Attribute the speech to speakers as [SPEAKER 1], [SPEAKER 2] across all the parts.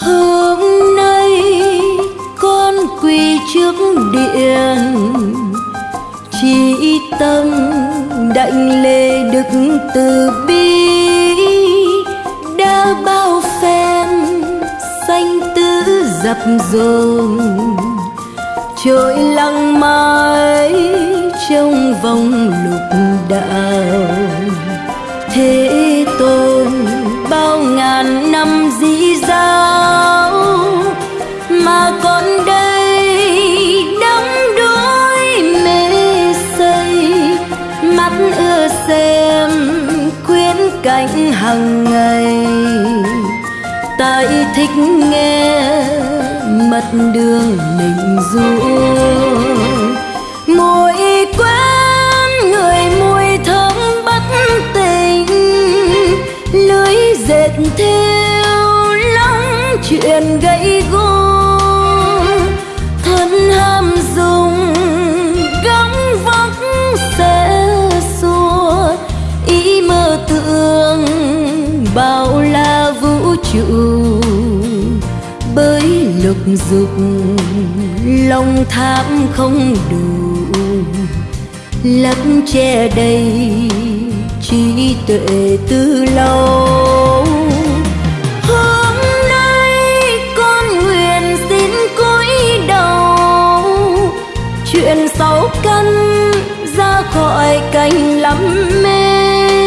[SPEAKER 1] hôm nay con quỳ trước điện. Chỉ tâm đảnh lễ đức từ bi. Đã bao phen xanh tứ dập dồn. Trôi lăng mãi trong vòng lục đạo. Thế tôi bao ngàn năm dĩ giáo mà con đây đắm đuối mê say, mắt ưa xem quyến cảnh hàng ngày. Tại thích nghe mật đường mình du chuyện gây gỗ thân ham dùng, gắng vóc sẽ xua. Ý mơ tưởng bao la vũ trụ, bới lục dục, lòng tham không đủ. Lấp che đầy trí tuệ từ lâu. Cành lắm mê.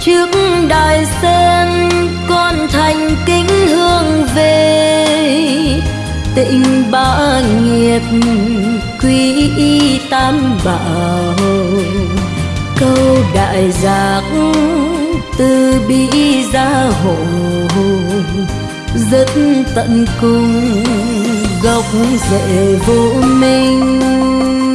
[SPEAKER 1] Trước đài sen, con thành kính hương về. Tịnh ba nghiệp quý y tam bảo. Câu đại giác, từ bi gia hộ. Rất tận cùng, gốc rễ vô minh.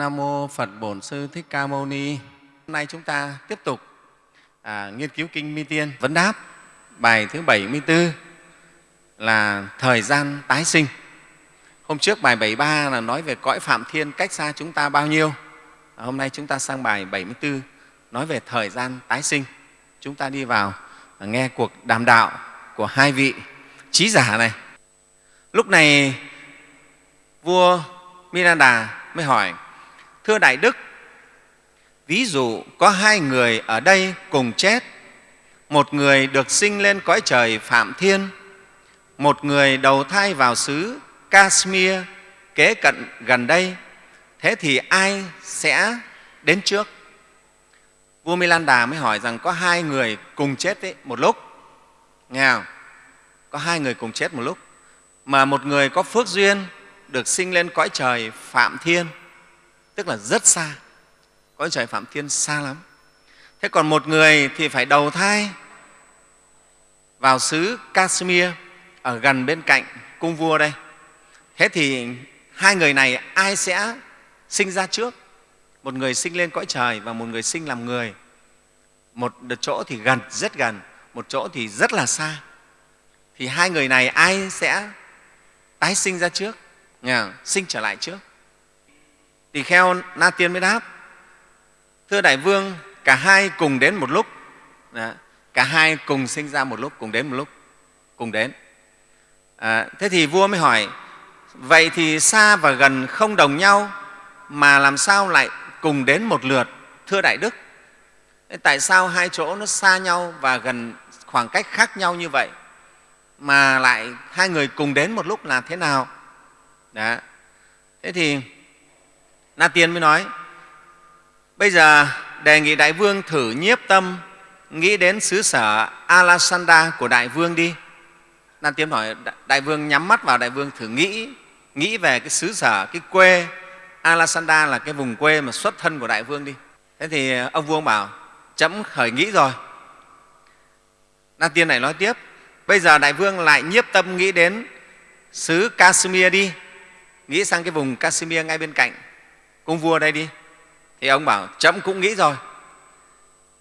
[SPEAKER 2] Nam mô Phật Bổn Sư Thích Ca Mâu Ni. Hôm nay chúng ta tiếp tục à, nghiên cứu kinh Mi Tiên vấn đáp bài thứ 74 là thời gian tái sinh. Hôm trước bài 73 là nói về cõi Phạm Thiên cách xa chúng ta bao nhiêu. À, hôm nay chúng ta sang bài 74 nói về thời gian tái sinh. Chúng ta đi vào à, nghe cuộc đàm đạo của hai vị trí giả này. Lúc này vua Miranda mới hỏi, thưa Đại Đức, ví dụ có hai người ở đây cùng chết, một người được sinh lên cõi trời Phạm Thiên, một người đầu thai vào xứ Kashmir kế cận gần đây, thế thì ai sẽ đến trước? Vua Milan Đà mới hỏi rằng có hai người cùng chết ấy, một lúc, nghe không? Có hai người cùng chết một lúc, mà một người có phước duyên được sinh lên cõi trời Phạm Thiên, tức là rất xa, cõi trời Phạm Thiên xa lắm. Thế còn một người thì phải đầu thai vào xứ Kashmir ở gần bên cạnh cung vua đây. Thế thì hai người này ai sẽ sinh ra trước? Một người sinh lên cõi trời và một người sinh làm người. Một chỗ thì gần, rất gần, một chỗ thì rất là xa. Thì hai người này ai sẽ tái sinh ra trước, sinh trở lại trước? Tỳ kheo Na Tiên mới đáp, thưa Đại Vương, cả hai cùng đến một lúc. Đó, cả hai cùng sinh ra một lúc, cùng đến một lúc, cùng đến. À, thế thì vua mới hỏi, vậy thì xa và gần không đồng nhau mà làm sao lại cùng đến một lượt, thưa Đại Đức? Tại sao hai chỗ nó xa nhau và gần khoảng cách khác nhau như vậy mà lại hai người cùng đến một lúc là thế nào? Đó. Thế thì Na Tiên mới nói, bây giờ đề nghị đại vương thử nhiếp tâm nghĩ đến xứ sở Alasanda của đại vương đi. Na Tiên hỏi đại vương nhắm mắt vào đại vương thử nghĩ nghĩ về cái xứ sở, cái quê Alasanda là cái vùng quê mà xuất thân của đại vương đi. Thế thì ờ, ông vua bảo chấm khởi nghĩ rồi. Na Tiên này nói tiếp, bây giờ đại vương lại nhiếp tâm nghĩ đến xứ Kashmir đi, nghĩ sang cái vùng Kashmir ngay bên cạnh ông vua đây đi. Thì ông bảo chậm cũng nghĩ rồi.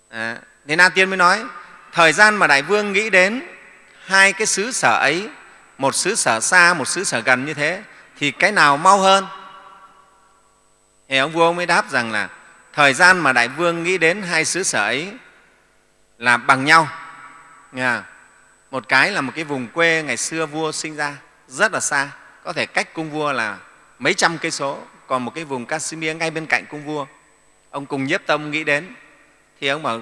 [SPEAKER 2] À, thì Na Tiên mới nói, thời gian mà đại vương nghĩ đến hai cái xứ sở ấy, một xứ sở xa, một xứ sở gần như thế, thì cái nào mau hơn? Thì ông vua mới đáp rằng là thời gian mà đại vương nghĩ đến hai xứ sở ấy là bằng nhau. Nghe Một cái là một cái vùng quê ngày xưa vua sinh ra rất là xa, có thể cách cung vua là mấy trăm cây số, còn một cái vùng Kashmir ngay bên cạnh cung vua. Ông cùng nhiếp tâm nghĩ đến thì ông bảo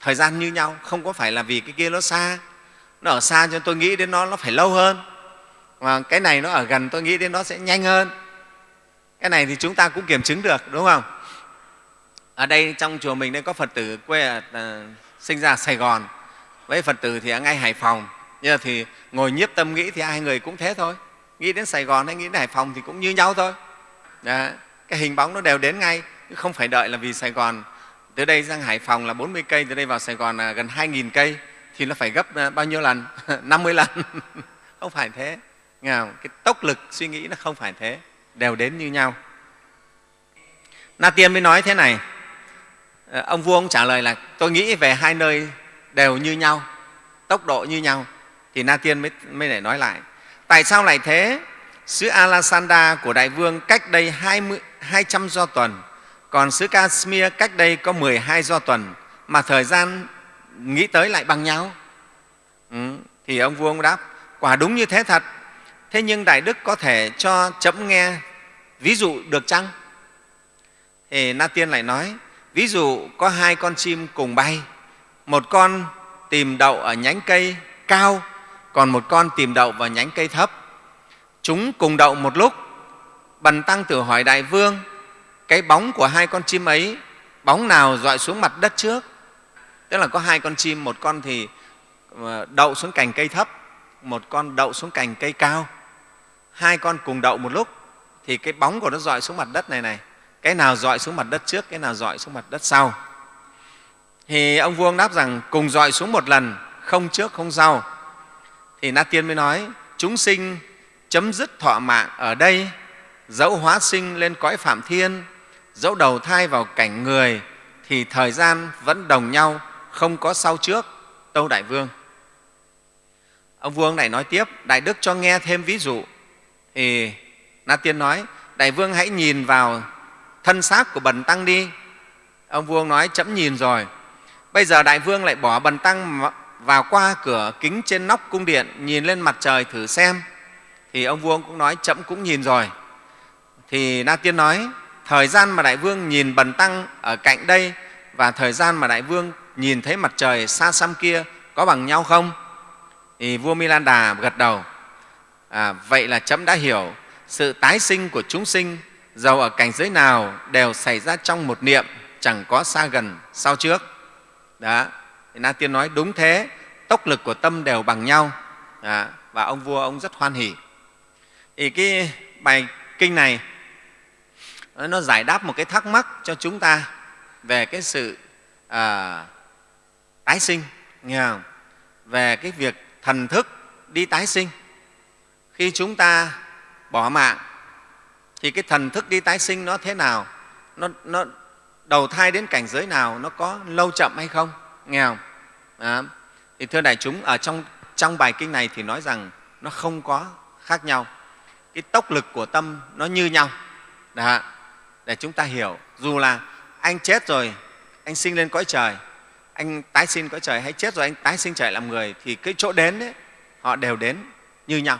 [SPEAKER 2] thời gian như nhau, không có phải là vì cái kia nó xa, nó ở xa cho tôi nghĩ đến nó nó phải lâu hơn, mà cái này nó ở gần tôi nghĩ đến nó sẽ nhanh hơn. Cái này thì chúng ta cũng kiểm chứng được, đúng không? Ở đây trong chùa mình đây có Phật tử quê ở, à, sinh ra ở Sài Gòn, với Phật tử thì ở ngay Hải Phòng. Nhưng thì ngồi nhiếp tâm nghĩ thì hai người cũng thế thôi. Nghĩ đến Sài Gòn hay nghĩ đến Hải Phòng thì cũng như nhau thôi. Đó, cái hình bóng nó đều đến ngay, không phải đợi là vì Sài Gòn từ đây sang Hải Phòng là 40 cây, từ đây vào Sài Gòn là gần 2.000 cây thì nó phải gấp à, bao nhiêu lần? 50 lần. không phải thế. Nghe không? Cái tốc lực suy nghĩ nó không phải thế, đều đến như nhau. Na Tiên mới nói thế này, à, ông vua ông trả lời là tôi nghĩ về hai nơi đều như nhau, tốc độ như nhau. Thì Na Tiên mới, mới để nói lại, tại sao lại thế? Sứ Alasanda của Đại Vương cách đây 20, 200 do tuần, còn sứ Kashmir cách đây có 12 do tuần, mà thời gian nghĩ tới lại bằng nhau. Ừ, thì ông vua ông đáp, quả đúng như thế thật, thế nhưng Đại Đức có thể cho chấm nghe ví dụ được chăng? Thì Na Tiên lại nói, ví dụ có hai con chim cùng bay, một con tìm đậu ở nhánh cây cao, còn một con tìm đậu vào nhánh cây thấp. Chúng cùng đậu một lúc, Bần Tăng tử hỏi Đại Vương, cái bóng của hai con chim ấy, bóng nào dọi xuống mặt đất trước? Tức là có hai con chim, một con thì ờ, đậu xuống cành cây thấp, một con đậu xuống cành cây cao. Hai con cùng đậu một lúc, thì cái bóng của nó dọi xuống mặt đất này này, cái nào dọi xuống mặt đất trước, cái nào dọi xuống mặt đất sau. Thì ông Vuông đáp rằng cùng dọi xuống một lần, không trước không sau. Thì Na Tiên mới nói, chúng sinh chấm dứt thọ mạng ở đây, dẫu hóa sinh lên cõi phạm thiên, dẫu đầu thai vào cảnh người, thì thời gian vẫn đồng nhau, không có sau trước, Tâu Đại Vương. Ông vua này nói tiếp, Đại Đức cho nghe thêm ví dụ. Thì Na Tiên nói, Đại Vương hãy nhìn vào thân xác của Bần Tăng đi. Ông vua nói, chấm nhìn rồi. Bây giờ Đại Vương lại bỏ Bần Tăng vào qua cửa kính trên nóc cung điện, nhìn lên mặt trời thử xem. Thì ông vua cũng nói, chấm cũng nhìn rồi. Thì Na Tiên nói, thời gian mà Đại Vương nhìn Bần Tăng ở cạnh đây và thời gian mà Đại Vương nhìn thấy mặt trời xa xăm kia có bằng nhau không? Thì vua Milan Đà gật đầu. À, vậy là chấm đã hiểu sự tái sinh của chúng sinh dầu ở cảnh giới nào đều xảy ra trong một niệm, chẳng có xa gần sau trước. Đó. Thì Na Tiên nói đúng thế, tốc lực của tâm đều bằng nhau. Đó. Và ông vua ông rất hoan hỉ. Thì cái bài kinh này nó giải đáp một cái thắc mắc cho chúng ta về cái sự à, tái sinh, nghe không? về cái việc thần thức đi tái sinh. Khi chúng ta bỏ mạng thì cái thần thức đi tái sinh nó thế nào? Nó, nó đầu thai đến cảnh giới nào? Nó có lâu chậm hay không? Nghe không? À, thì thưa đại chúng, ở trong, trong bài kinh này thì nói rằng nó không có khác nhau. Cái tốc lực của tâm nó như nhau. Đó, để chúng ta hiểu, dù là anh chết rồi, anh sinh lên cõi trời, anh tái sinh cõi trời hay chết rồi anh tái sinh trở làm người thì cái chỗ đến ấy, họ đều đến như nhau,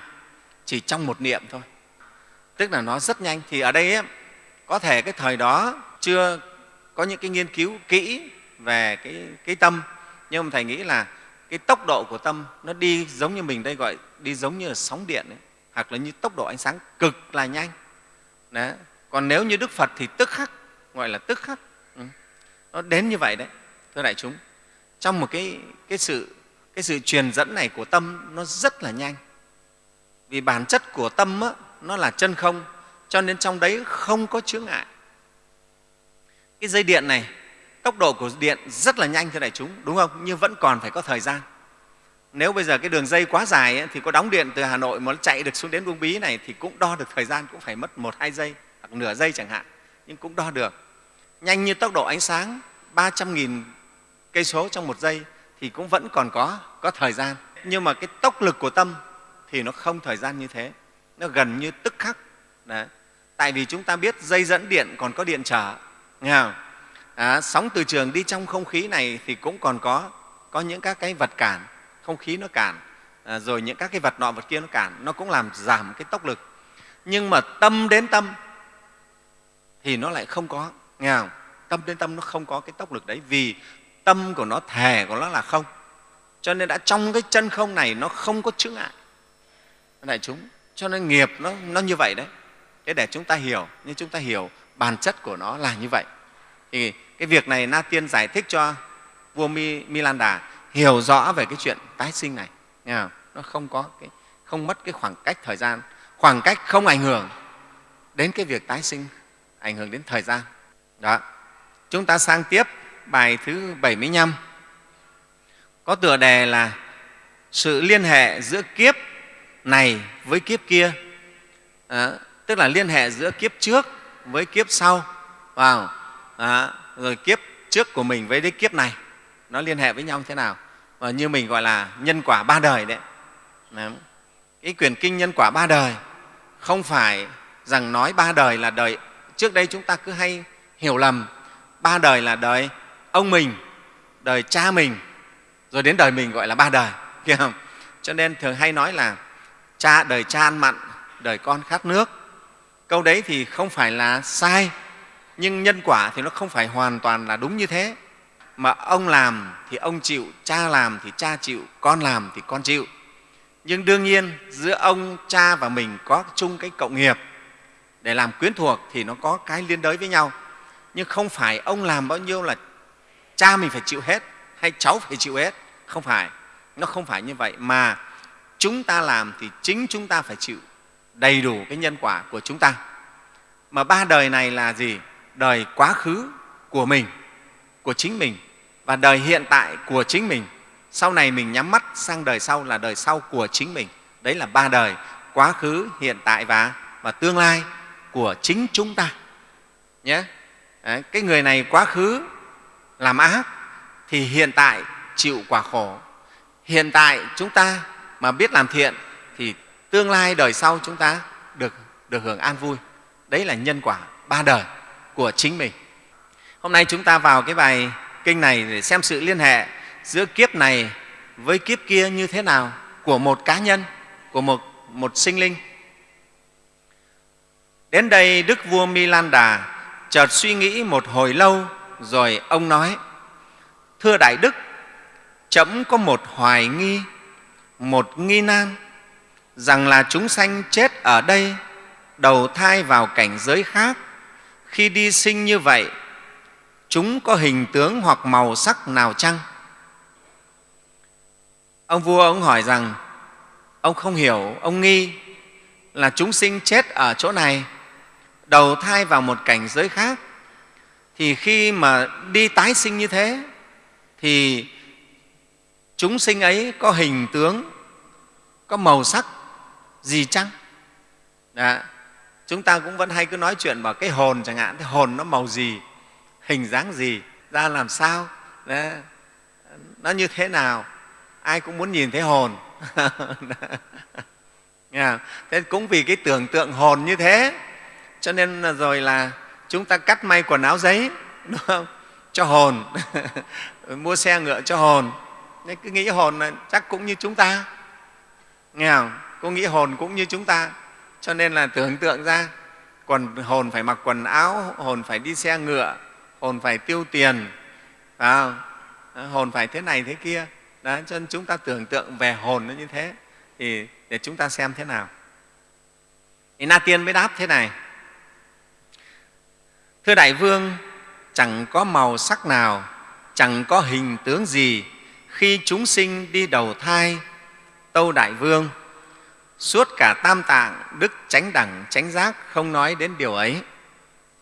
[SPEAKER 2] chỉ trong một niệm thôi. Tức là nó rất nhanh. Thì ở đây ấy, có thể cái thời đó chưa có những cái nghiên cứu kỹ về cái, cái tâm nhưng mà thầy nghĩ là cái tốc độ của tâm nó đi giống như mình đây gọi đi giống như là sóng điện ấy, hoặc là như tốc độ ánh sáng cực là nhanh. Đấy. còn nếu như đức phật thì tức khắc gọi là tức khắc. Ừ. nó đến như vậy đấy thưa đại chúng. Trong một cái, cái, sự, cái sự truyền dẫn này của tâm nó rất là nhanh. Vì bản chất của tâm á, nó là chân không cho nên trong đấy không có chướng ngại. Cái dây điện này tốc độ của điện rất là nhanh thưa đại chúng đúng không? Nhưng vẫn còn phải có thời gian nếu bây giờ cái đường dây quá dài ấy, thì có đóng điện từ hà nội mà nó chạy được xuống đến uông bí này thì cũng đo được thời gian cũng phải mất một hai giây hoặc nửa giây chẳng hạn nhưng cũng đo được nhanh như tốc độ ánh sáng 300.000 cây số trong một giây thì cũng vẫn còn có, có thời gian. Nhưng mà cái tốc lực của tâm thì nó không thời gian như thế, nó gần như tức khắc. Đấy. Tại vì chúng ta biết dây dẫn điện còn có điện trở, nghe không? À, sóng từ trường đi trong không khí này thì cũng còn có, có những các cái vật cản, không khí nó cản, à, rồi những các cái vật nọ vật kia nó cản, nó cũng làm giảm cái tốc lực. Nhưng mà tâm đến tâm thì nó lại không có, nghe không? Tâm đến tâm nó không có cái tốc lực đấy vì tâm của nó thề của nó là không cho nên đã trong cái chân không này nó không có chướng ngại đại chúng cho nên nghiệp nó, nó như vậy đấy thế để chúng ta hiểu nhưng chúng ta hiểu bản chất của nó là như vậy thì cái việc này na tiên giải thích cho vua Mi, milanda hiểu rõ về cái chuyện tái sinh này. Nó không có cái không mất cái khoảng cách thời gian. Khoảng cách không ảnh hưởng đến cái việc tái sinh ảnh hưởng đến thời gian. Đó. Chúng ta sang tiếp bài thứ 75 có tựa đề là sự liên hệ giữa kiếp này với kiếp kia. À, tức là liên hệ giữa kiếp trước với kiếp sau. Vào à, rồi kiếp trước của mình với cái kiếp này nó liên hệ với nhau thế nào? Và như mình gọi là nhân quả ba đời đấy. Cái quyền kinh nhân quả ba đời không phải rằng nói ba đời là đời, trước đây chúng ta cứ hay hiểu lầm, ba đời là đời ông mình, đời cha mình, rồi đến đời mình gọi là ba đời kia không? Cho nên thường hay nói là cha, đời cha ăn mặn, đời con khát nước. Câu đấy thì không phải là sai, nhưng nhân quả thì nó không phải hoàn toàn là đúng như thế mà ông làm thì ông chịu, cha làm thì cha chịu, con làm thì con chịu. Nhưng đương nhiên, giữa ông, cha và mình có chung cái cộng nghiệp. Để làm quyến thuộc thì nó có cái liên đới với nhau. Nhưng không phải ông làm bao nhiêu là cha mình phải chịu hết, hay cháu phải chịu hết. Không phải, nó không phải như vậy. Mà chúng ta làm thì chính chúng ta phải chịu đầy đủ cái nhân quả của chúng ta. Mà ba đời này là gì? Đời quá khứ của mình, của chính mình và đời hiện tại của chính mình. Sau này mình nhắm mắt sang đời sau là đời sau của chính mình. Đấy là ba đời quá khứ hiện tại và và tương lai của chính chúng ta. Nhé. Đấy, cái người này quá khứ làm ác thì hiện tại chịu quả khổ. Hiện tại chúng ta mà biết làm thiện thì tương lai đời sau chúng ta được, được hưởng an vui. Đấy là nhân quả ba đời của chính mình. Hôm nay chúng ta vào cái bài kinh này để xem sự liên hệ giữa kiếp này với kiếp kia như thế nào của một cá nhân của một, một sinh linh. Đến đây đức vua milanda chợt suy nghĩ một hồi lâu rồi ông nói thưa đại đức chấm có một hoài nghi một nghi nan rằng là chúng sanh chết ở đây đầu thai vào cảnh giới khác. Khi đi sinh như vậy chúng có hình tướng hoặc màu sắc nào chăng? Ông vua ông hỏi rằng, ông không hiểu, ông nghi là chúng sinh chết ở chỗ này, đầu thai vào một cảnh giới khác. Thì khi mà đi tái sinh như thế, thì chúng sinh ấy có hình tướng, có màu sắc gì chăng? Đã. chúng ta cũng vẫn hay cứ nói chuyện vào cái hồn chẳng hạn, cái hồn nó màu gì? Hình dáng gì ra làm sao? Đó, nó như thế nào? Ai cũng muốn nhìn thấy hồn. Thế cũng vì cái tưởng tượng hồn như thế cho nên là rồi là chúng ta cắt may quần áo giấy đúng không? Cho hồn. Mua xe ngựa cho hồn. Nên cứ nghĩ hồn là chắc cũng như chúng ta. Nghe không? Cô nghĩ hồn cũng như chúng ta. Cho nên là tưởng tượng ra quần hồn phải mặc quần áo hồn phải đi xe ngựa hồn phải tiêu tiền à, hồn phải thế này thế kia. Đó cho nên chúng ta tưởng tượng về hồn nó như thế thì để chúng ta xem thế nào. Thì na tiên mới đáp thế này. Thưa đại vương chẳng có màu sắc nào chẳng có hình tướng gì khi chúng sinh đi đầu thai tâu đại vương. Suốt cả tam tạng đức chánh đẳng chánh giác không nói đến điều ấy.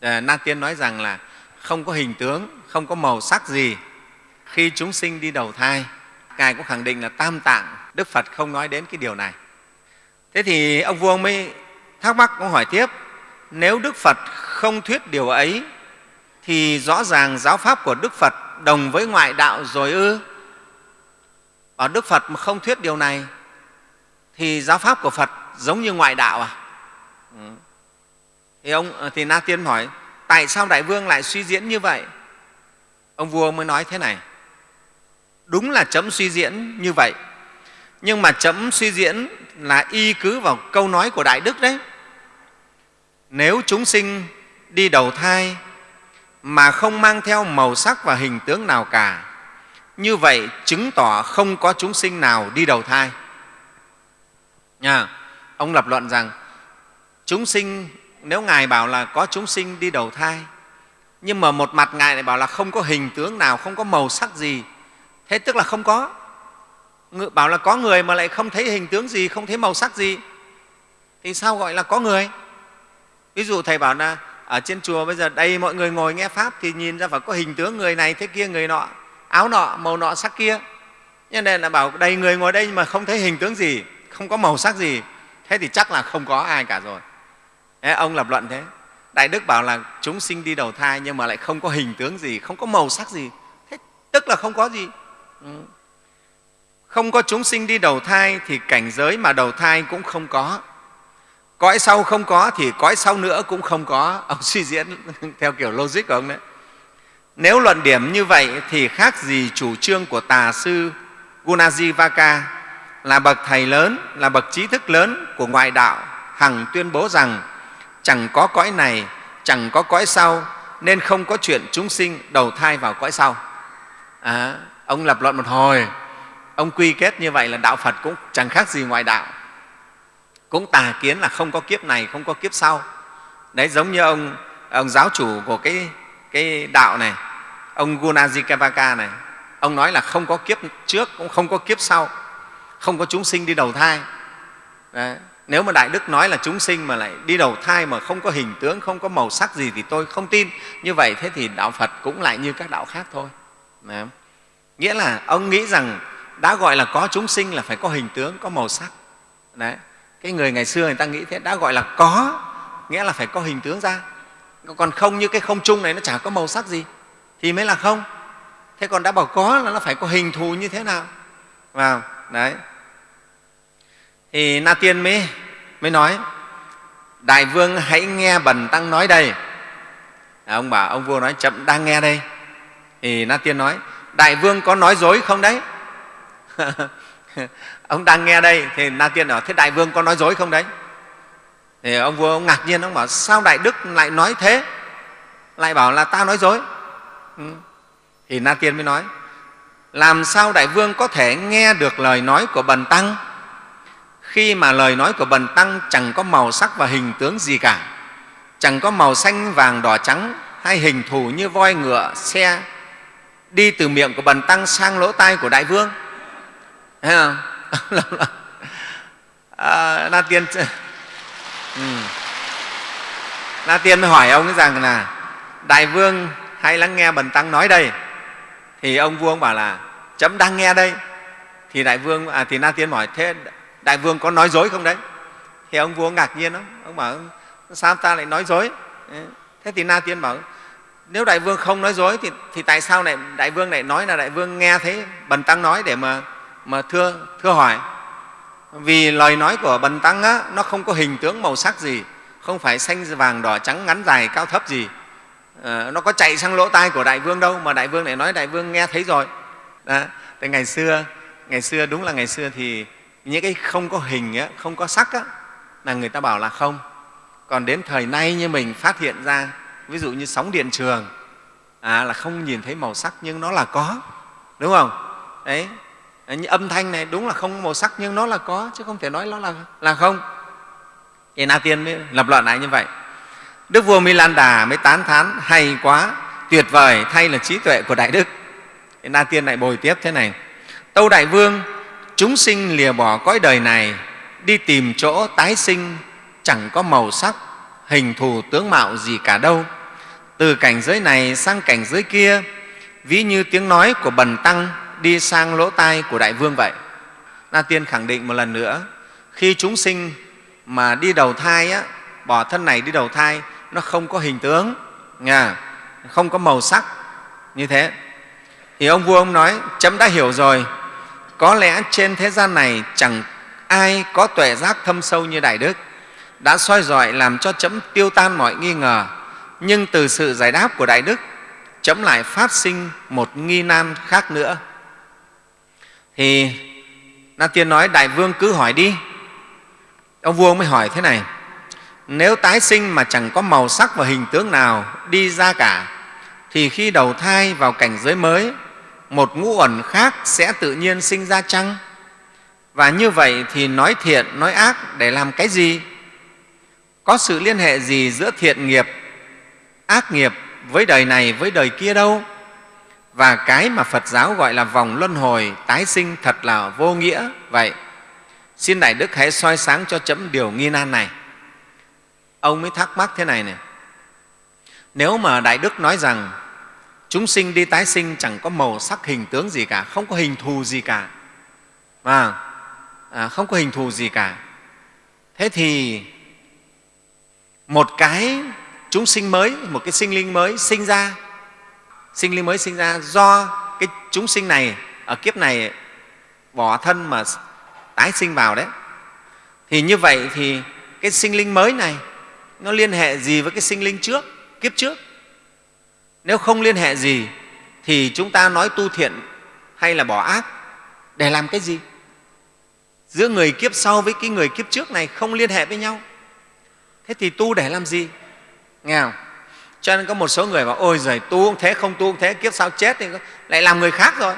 [SPEAKER 2] À, na tiên nói rằng là không có hình tướng, không có màu sắc gì. Khi chúng sinh đi đầu thai, ngài cũng khẳng định là tam tạng, đức phật không nói đến cái điều này. Thế thì ông vua mới thắc mắc cũng hỏi tiếp, nếu đức phật không thuyết điều ấy, thì rõ ràng giáo pháp của đức phật đồng với ngoại đạo rồi ư? Ở đức phật mà không thuyết điều này, thì giáo pháp của phật giống như ngoại đạo à? Ừ. thì ông ờ, thì na tiên hỏi tại sao đại vương lại suy diễn như vậy? Ông vua mới nói thế này. Đúng là chấm suy diễn như vậy. Nhưng mà chấm suy diễn là y cứ vào câu nói của đại đức đấy. Nếu chúng sinh đi đầu thai mà không mang theo màu sắc và hình tướng nào cả, như vậy chứng tỏ không có chúng sinh nào đi đầu thai. Nha. ông lập luận rằng, chúng sinh nếu ngài bảo là có chúng sinh đi đầu thai, nhưng mà một mặt ngài lại bảo là không có hình tướng nào, không có màu sắc gì, thế tức là không có. Bảo là có người mà lại không thấy hình tướng gì, không thấy màu sắc gì, thì sao gọi là có người? Ví dụ thầy bảo là ở trên chùa bây giờ đây mọi người ngồi nghe pháp thì nhìn ra phải có hình tướng người này, thế kia người nọ, áo nọ, màu nọ, sắc kia. Nhân nên là bảo đây người ngồi đây mà không thấy hình tướng gì, không có màu sắc gì, thế thì chắc là không có ai cả rồi thế ông lập luận thế. Đại đức bảo là chúng sinh đi đầu thai nhưng mà lại không có hình tướng gì không có màu sắc gì. Thế tức là không có gì. Ừ. Không có chúng sinh đi đầu thai thì cảnh giới mà đầu thai cũng không có. Cõi sau không có thì cõi sau nữa cũng không có. Ông suy diễn theo kiểu logic của ông đấy. Nếu luận điểm như vậy thì khác gì chủ trương của tà sư Gunajivaka là bậc thầy lớn, là bậc trí thức lớn của ngoại đạo, hằng tuyên bố rằng chẳng có cõi này, chẳng có cõi sau, nên không có chuyện chúng sinh đầu thai vào cõi sau. À, ông lập luận một hồi, ông quy kết như vậy là đạo Phật cũng chẳng khác gì ngoại đạo. Cũng tà kiến là không có kiếp này, không có kiếp sau. Đấy, giống như ông, ông giáo chủ của cái, cái đạo này, ông Gunajikavaka này, ông nói là không có kiếp trước, cũng không có kiếp sau không có chúng sinh đi đầu thai Đấy nếu mà đại đức nói là chúng sinh mà lại đi đầu thai mà không có hình tướng, không có màu sắc gì thì tôi không tin. Như vậy thế thì đạo phật cũng lại như các đạo khác thôi. Đấy. nghĩa là ông nghĩ rằng đã gọi là có chúng sinh là phải có hình tướng, có màu sắc. Đấy. cái người ngày xưa người ta nghĩ thế, đã gọi là có, nghĩa là phải có hình tướng ra. Còn không như cái không chung này nó chả có màu sắc gì, thì mới là không. Thế còn đã bảo có là nó phải có hình thù như thế nào? Vào. Đấy thì na tiên mới mới nói đại vương hãy nghe bần tăng nói đây. À, ông bảo ông vua nói chậm đang nghe đây. Thì na tiên nói đại vương có nói dối không đấy? Ông đang nghe đây thì na tiên bảo thế đại vương có nói dối không đấy? Thì ông vua ông ngạc nhiên ông bảo sao đại đức lại nói thế? Lại bảo là ta nói dối. Ừ. thì na tiên mới nói làm sao đại vương có thể nghe được lời nói của bần tăng? Khi mà lời nói của bần tăng chẳng có màu sắc và hình tướng gì cả. Chẳng có màu xanh vàng đỏ trắng hay hình thù như voi ngựa xe đi từ miệng của bần tăng sang lỗ tai của đại vương. Thấy không? À, na tiên ừ. na tiên mới hỏi ông rằng là đại vương hay lắng nghe bần tăng nói đây? Thì ông vua ông bảo là chấm đang nghe đây. Thì đại vương à, thì na tiên hỏi thế đại vương có nói dối không đấy? Thì ông vua ngạc nhiên lắm. Ông bảo sao ta lại nói dối? Thế thì na tiên bảo nếu đại vương không nói dối thì, thì tại sao lại đại vương lại nói là đại vương nghe thấy bần tăng nói để mà mà thưa thưa hỏi? Vì lời nói của bần tăng á, nó không có hình tướng màu sắc gì không phải xanh vàng đỏ trắng ngắn dài cao thấp gì. À, nó có chạy sang lỗ tai của đại vương đâu mà đại vương lại nói đại vương nghe thấy rồi. Đó. Thì ngày xưa ngày xưa đúng là ngày xưa thì những cái không có hình á, không có sắc á, là người ta bảo là không. Còn đến thời nay như mình phát hiện ra ví dụ như sóng điện trường à, là không nhìn thấy màu sắc nhưng nó là có đúng không? Đấy. Như âm thanh này đúng là không có màu sắc nhưng nó là có chứ không thể nói nó là, là không. Thì na tiên mới lập luận lại như vậy. Đức vua milan đà mới tán thán hay quá tuyệt vời thay là trí tuệ của đại đức. Na tiên lại bồi tiếp thế này. Tâu đại vương chúng sinh lìa bỏ cõi đời này đi tìm chỗ tái sinh chẳng có màu sắc hình thù tướng mạo gì cả đâu. Từ cảnh giới này sang cảnh giới kia ví như tiếng nói của bần tăng đi sang lỗ tai của đại vương vậy. Na tiên khẳng định một lần nữa khi chúng sinh mà đi đầu thai á, bỏ thân này đi đầu thai nó không có hình tướng nha không có màu sắc như thế. Thì ông vua ông nói chấm đã hiểu rồi có lẽ trên thế gian này chẳng ai có tuệ giác thâm sâu như đại đức, đã soi dọi làm cho chấm tiêu tan mọi nghi ngờ. Nhưng từ sự giải đáp của đại đức, chấm lại phát sinh một nghi nan khác nữa. Thì na tiên nói, đại vương cứ hỏi đi. Ông vua mới hỏi thế này, nếu tái sinh mà chẳng có màu sắc và hình tướng nào đi ra cả, thì khi đầu thai vào cảnh giới mới một ngũ ẩn khác sẽ tự nhiên sinh ra chăng? Và như vậy thì nói thiện, nói ác để làm cái gì? Có sự liên hệ gì giữa thiện nghiệp, ác nghiệp với đời này với đời kia đâu? Và cái mà phật giáo gọi là vòng luân hồi tái sinh thật là vô nghĩa vậy. Xin đại đức hãy soi sáng cho chấm điều nghi nan này. Ông mới thắc mắc thế này này nếu mà đại đức nói rằng chúng sinh đi tái sinh chẳng có màu sắc hình tướng gì cả không có hình thù gì cả. À, à, không có hình thù gì cả. Thế thì một cái chúng sinh mới một cái sinh linh mới sinh ra sinh linh mới sinh ra do cái chúng sinh này ở kiếp này bỏ thân mà tái sinh vào đấy. Thì như vậy thì cái sinh linh mới này nó liên hệ gì với cái sinh linh trước kiếp trước? Nếu không liên hệ gì, thì chúng ta nói tu thiện hay là bỏ ác, để làm cái gì? Giữa người kiếp sau với cái người kiếp trước này không liên hệ với nhau. Thế thì tu để làm gì? Nghe không? Cho nên có một số người bảo, ôi giời, tu cũng thế, không tu cũng thế, kiếp sau chết thì lại làm người khác rồi.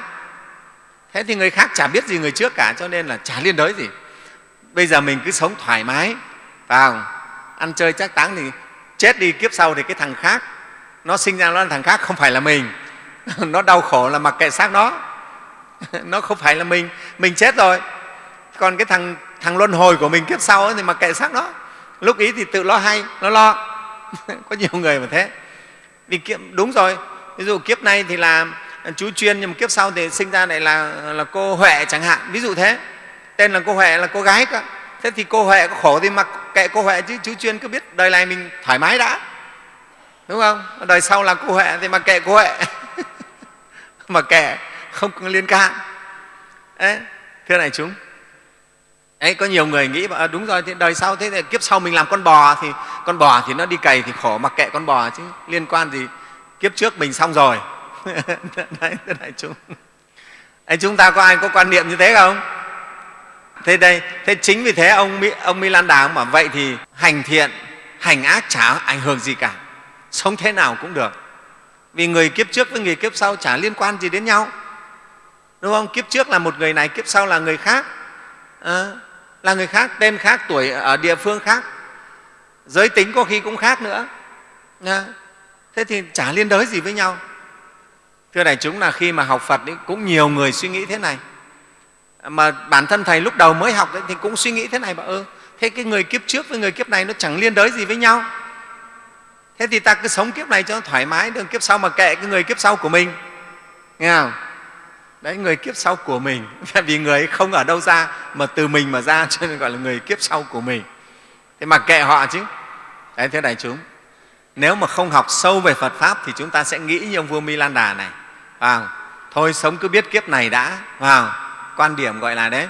[SPEAKER 2] Thế thì người khác chả biết gì người trước cả, cho nên là chả liên đới gì. Bây giờ mình cứ sống thoải mái vào ăn chơi chắc táng thì chết đi, kiếp sau thì cái thằng khác nó sinh ra nó là thằng khác không phải là mình. Nó đau khổ là mặc kệ xác nó. Nó không phải là mình. Mình chết rồi. Còn cái thằng thằng luân hồi của mình kiếp sau ấy, thì mặc kệ xác nó. Lúc ý thì tự lo hay nó lo. Có nhiều người mà thế. Vì kiếp đúng rồi. Ví dụ kiếp này thì là chú chuyên nhưng mà kiếp sau thì sinh ra lại là, là cô huệ chẳng hạn. Ví dụ thế. Tên là cô huệ là cô gái cơ. Thế thì cô huệ có khổ thì mặc kệ cô huệ chứ. Chú chuyên cứ biết đời này mình thoải mái đã đúng không? Đời sau là cô huệ thì mặc kệ cô huệ. Mà kệ không có liên can. Đấy, thưa này chúng. Đấy, có nhiều người nghĩ à, đúng rồi thì đời sau thế thì kiếp sau mình làm con bò thì con bò thì nó đi cày thì khổ mặc kệ con bò chứ liên quan gì? Kiếp trước mình xong rồi. Đấy thưa đại chúng. Đấy, chúng ta có ai có quan niệm như thế không? Thế đây thế chính vì thế ông ông Milan Đà ông bảo vậy thì hành thiện hành ác chả ảnh hưởng gì cả sống thế nào cũng được. Vì người kiếp trước với người kiếp sau chả liên quan gì đến nhau. Đúng không? Kiếp trước là một người này kiếp sau là người khác. À, là người khác tên khác tuổi ở địa phương khác. Giới tính có khi cũng khác nữa. À, thế thì chả liên đới gì với nhau. Thưa đại chúng là khi mà học phật ấy, cũng nhiều người suy nghĩ thế này. Mà bản thân thầy lúc đầu mới học ấy, thì cũng suy nghĩ thế này bảo ơ ừ, thế cái người kiếp trước với người kiếp này nó chẳng liên đới gì với nhau thế thì ta cứ sống kiếp này cho nó thoải mái đừng kiếp sau mà kệ cái người kiếp sau của mình. Nghe không? Đấy người kiếp sau của mình. Vì người ấy không ở đâu ra mà từ mình mà ra cho nên gọi là người kiếp sau của mình. Thế mà kệ họ chứ. Đấy thế đại chúng nếu mà không học sâu về phật pháp thì chúng ta sẽ nghĩ như ông vua milan đà này. Vào thôi sống cứ biết kiếp này đã. Vào quan điểm gọi là đấy.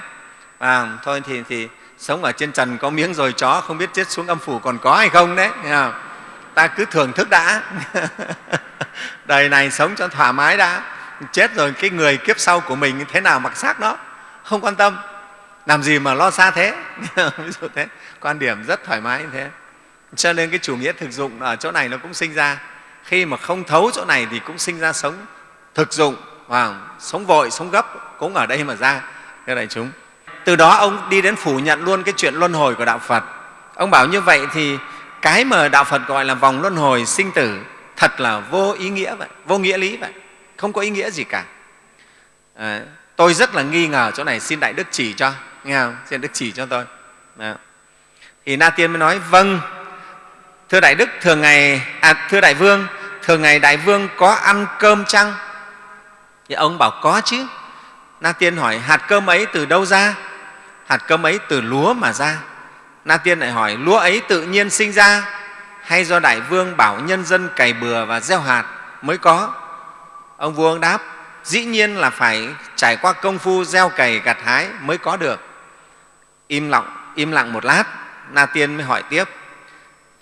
[SPEAKER 2] Vào thôi thì, thì sống ở trên trần có miếng rồi chó không biết chết xuống âm phủ còn có hay không đấy. Nghe không? Ta cứ thưởng thức đã. Đời này sống cho thoải mái đã. Chết rồi cái người kiếp sau của mình thế nào mặc xác đó. Không quan tâm. Làm gì mà lo xa thế? Ví dụ thế. Quan điểm rất thoải mái như thế. Cho nên cái chủ nghĩa thực dụng ở chỗ này nó cũng sinh ra. Khi mà không thấu chỗ này thì cũng sinh ra sống thực dụng và sống vội, sống gấp cũng ở đây mà ra. Thưa đại chúng. Từ đó ông đi đến phủ nhận luôn cái chuyện luân hồi của đạo phật. Ông bảo như vậy thì cái mà đạo phật gọi là vòng luân hồi sinh tử thật là vô ý nghĩa vậy vô nghĩa lý vậy không có ý nghĩa gì cả. À, tôi rất là nghi ngờ chỗ này xin đại đức chỉ cho nghe không? Xin đức chỉ cho tôi. Đó. thì na tiên mới nói vâng thưa đại đức thường ngày à, thưa đại vương thường ngày đại vương có ăn cơm chăng? Thì ông bảo có chứ. Na tiên hỏi hạt cơm ấy từ đâu ra? Hạt cơm ấy từ lúa mà ra na tiên lại hỏi, lúa ấy tự nhiên sinh ra hay do đại vương bảo nhân dân cày bừa và gieo hạt mới có? Ông vua ông đáp, dĩ nhiên là phải trải qua công phu gieo cày gặt hái mới có được. Im lặng im lặng một lát, na tiên mới hỏi tiếp,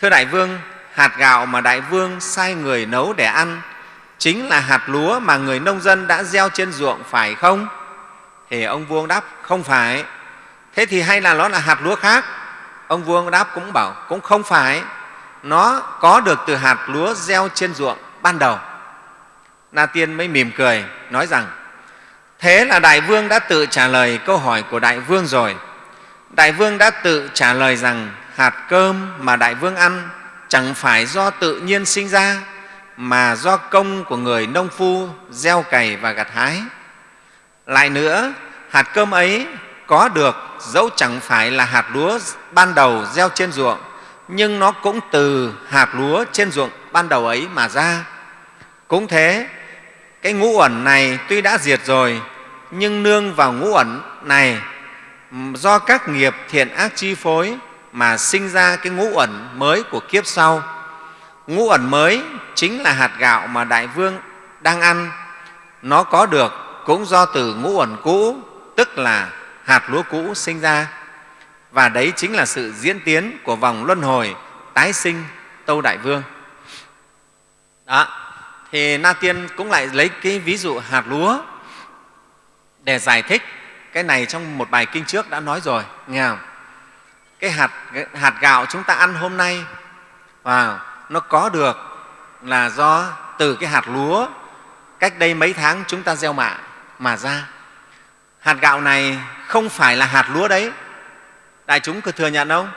[SPEAKER 2] thưa đại vương, hạt gạo mà đại vương sai người nấu để ăn chính là hạt lúa mà người nông dân đã gieo trên ruộng phải không? Thì ông vua ông đáp, không phải. Thế thì hay là nó là hạt lúa khác? Ông vua ông đáp cũng bảo, cũng không phải. Nó có được từ hạt lúa gieo trên ruộng ban đầu. Na tiên mới mỉm cười, nói rằng, thế là đại vương đã tự trả lời câu hỏi của đại vương rồi. Đại vương đã tự trả lời rằng, hạt cơm mà đại vương ăn chẳng phải do tự nhiên sinh ra, mà do công của người nông phu gieo cày và gặt hái. Lại nữa, hạt cơm ấy có được, dẫu chẳng phải là hạt lúa ban đầu gieo trên ruộng, nhưng nó cũng từ hạt lúa trên ruộng ban đầu ấy mà ra. Cũng thế, cái ngũ ẩn này tuy đã diệt rồi, nhưng nương vào ngũ ẩn này do các nghiệp thiện ác chi phối mà sinh ra cái ngũ ẩn mới của kiếp sau. Ngũ ẩn mới chính là hạt gạo mà đại vương đang ăn. Nó có được cũng do từ ngũ ẩn cũ, tức là hạt lúa cũ sinh ra. Và đấy chính là sự diễn tiến của vòng luân hồi tái sinh tâu đại vương. Đó thì na tiên cũng lại lấy cái ví dụ hạt lúa để giải thích cái này trong một bài kinh trước đã nói rồi nghe không? Cái hạt, cái hạt gạo chúng ta ăn hôm nay wow, nó có được là do từ cái hạt lúa cách đây mấy tháng chúng ta gieo mạ mà ra. Hạt gạo này không phải là hạt lúa đấy. Đại chúng có thừa nhận không?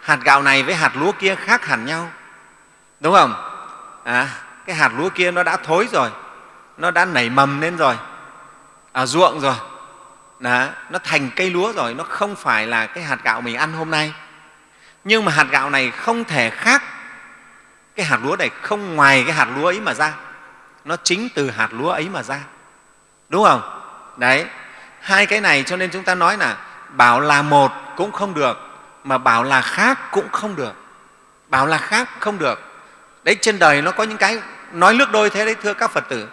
[SPEAKER 2] Hạt gạo này với hạt lúa kia khác hẳn nhau. Đúng không? À, cái hạt lúa kia nó đã thối rồi. Nó đã nảy mầm lên rồi. Ở ruộng rồi. Đó, nó thành cây lúa rồi. Nó không phải là cái hạt gạo mình ăn hôm nay. Nhưng mà hạt gạo này không thể khác. Cái hạt lúa này không ngoài cái hạt lúa ấy mà ra. Nó chính từ hạt lúa ấy mà ra. Đúng không? Đấy hai cái này cho nên chúng ta nói là bảo là một cũng không được mà bảo là khác cũng không được. Bảo là khác không được. Đấy trên đời nó có những cái nói nước đôi thế đấy thưa các phật tử.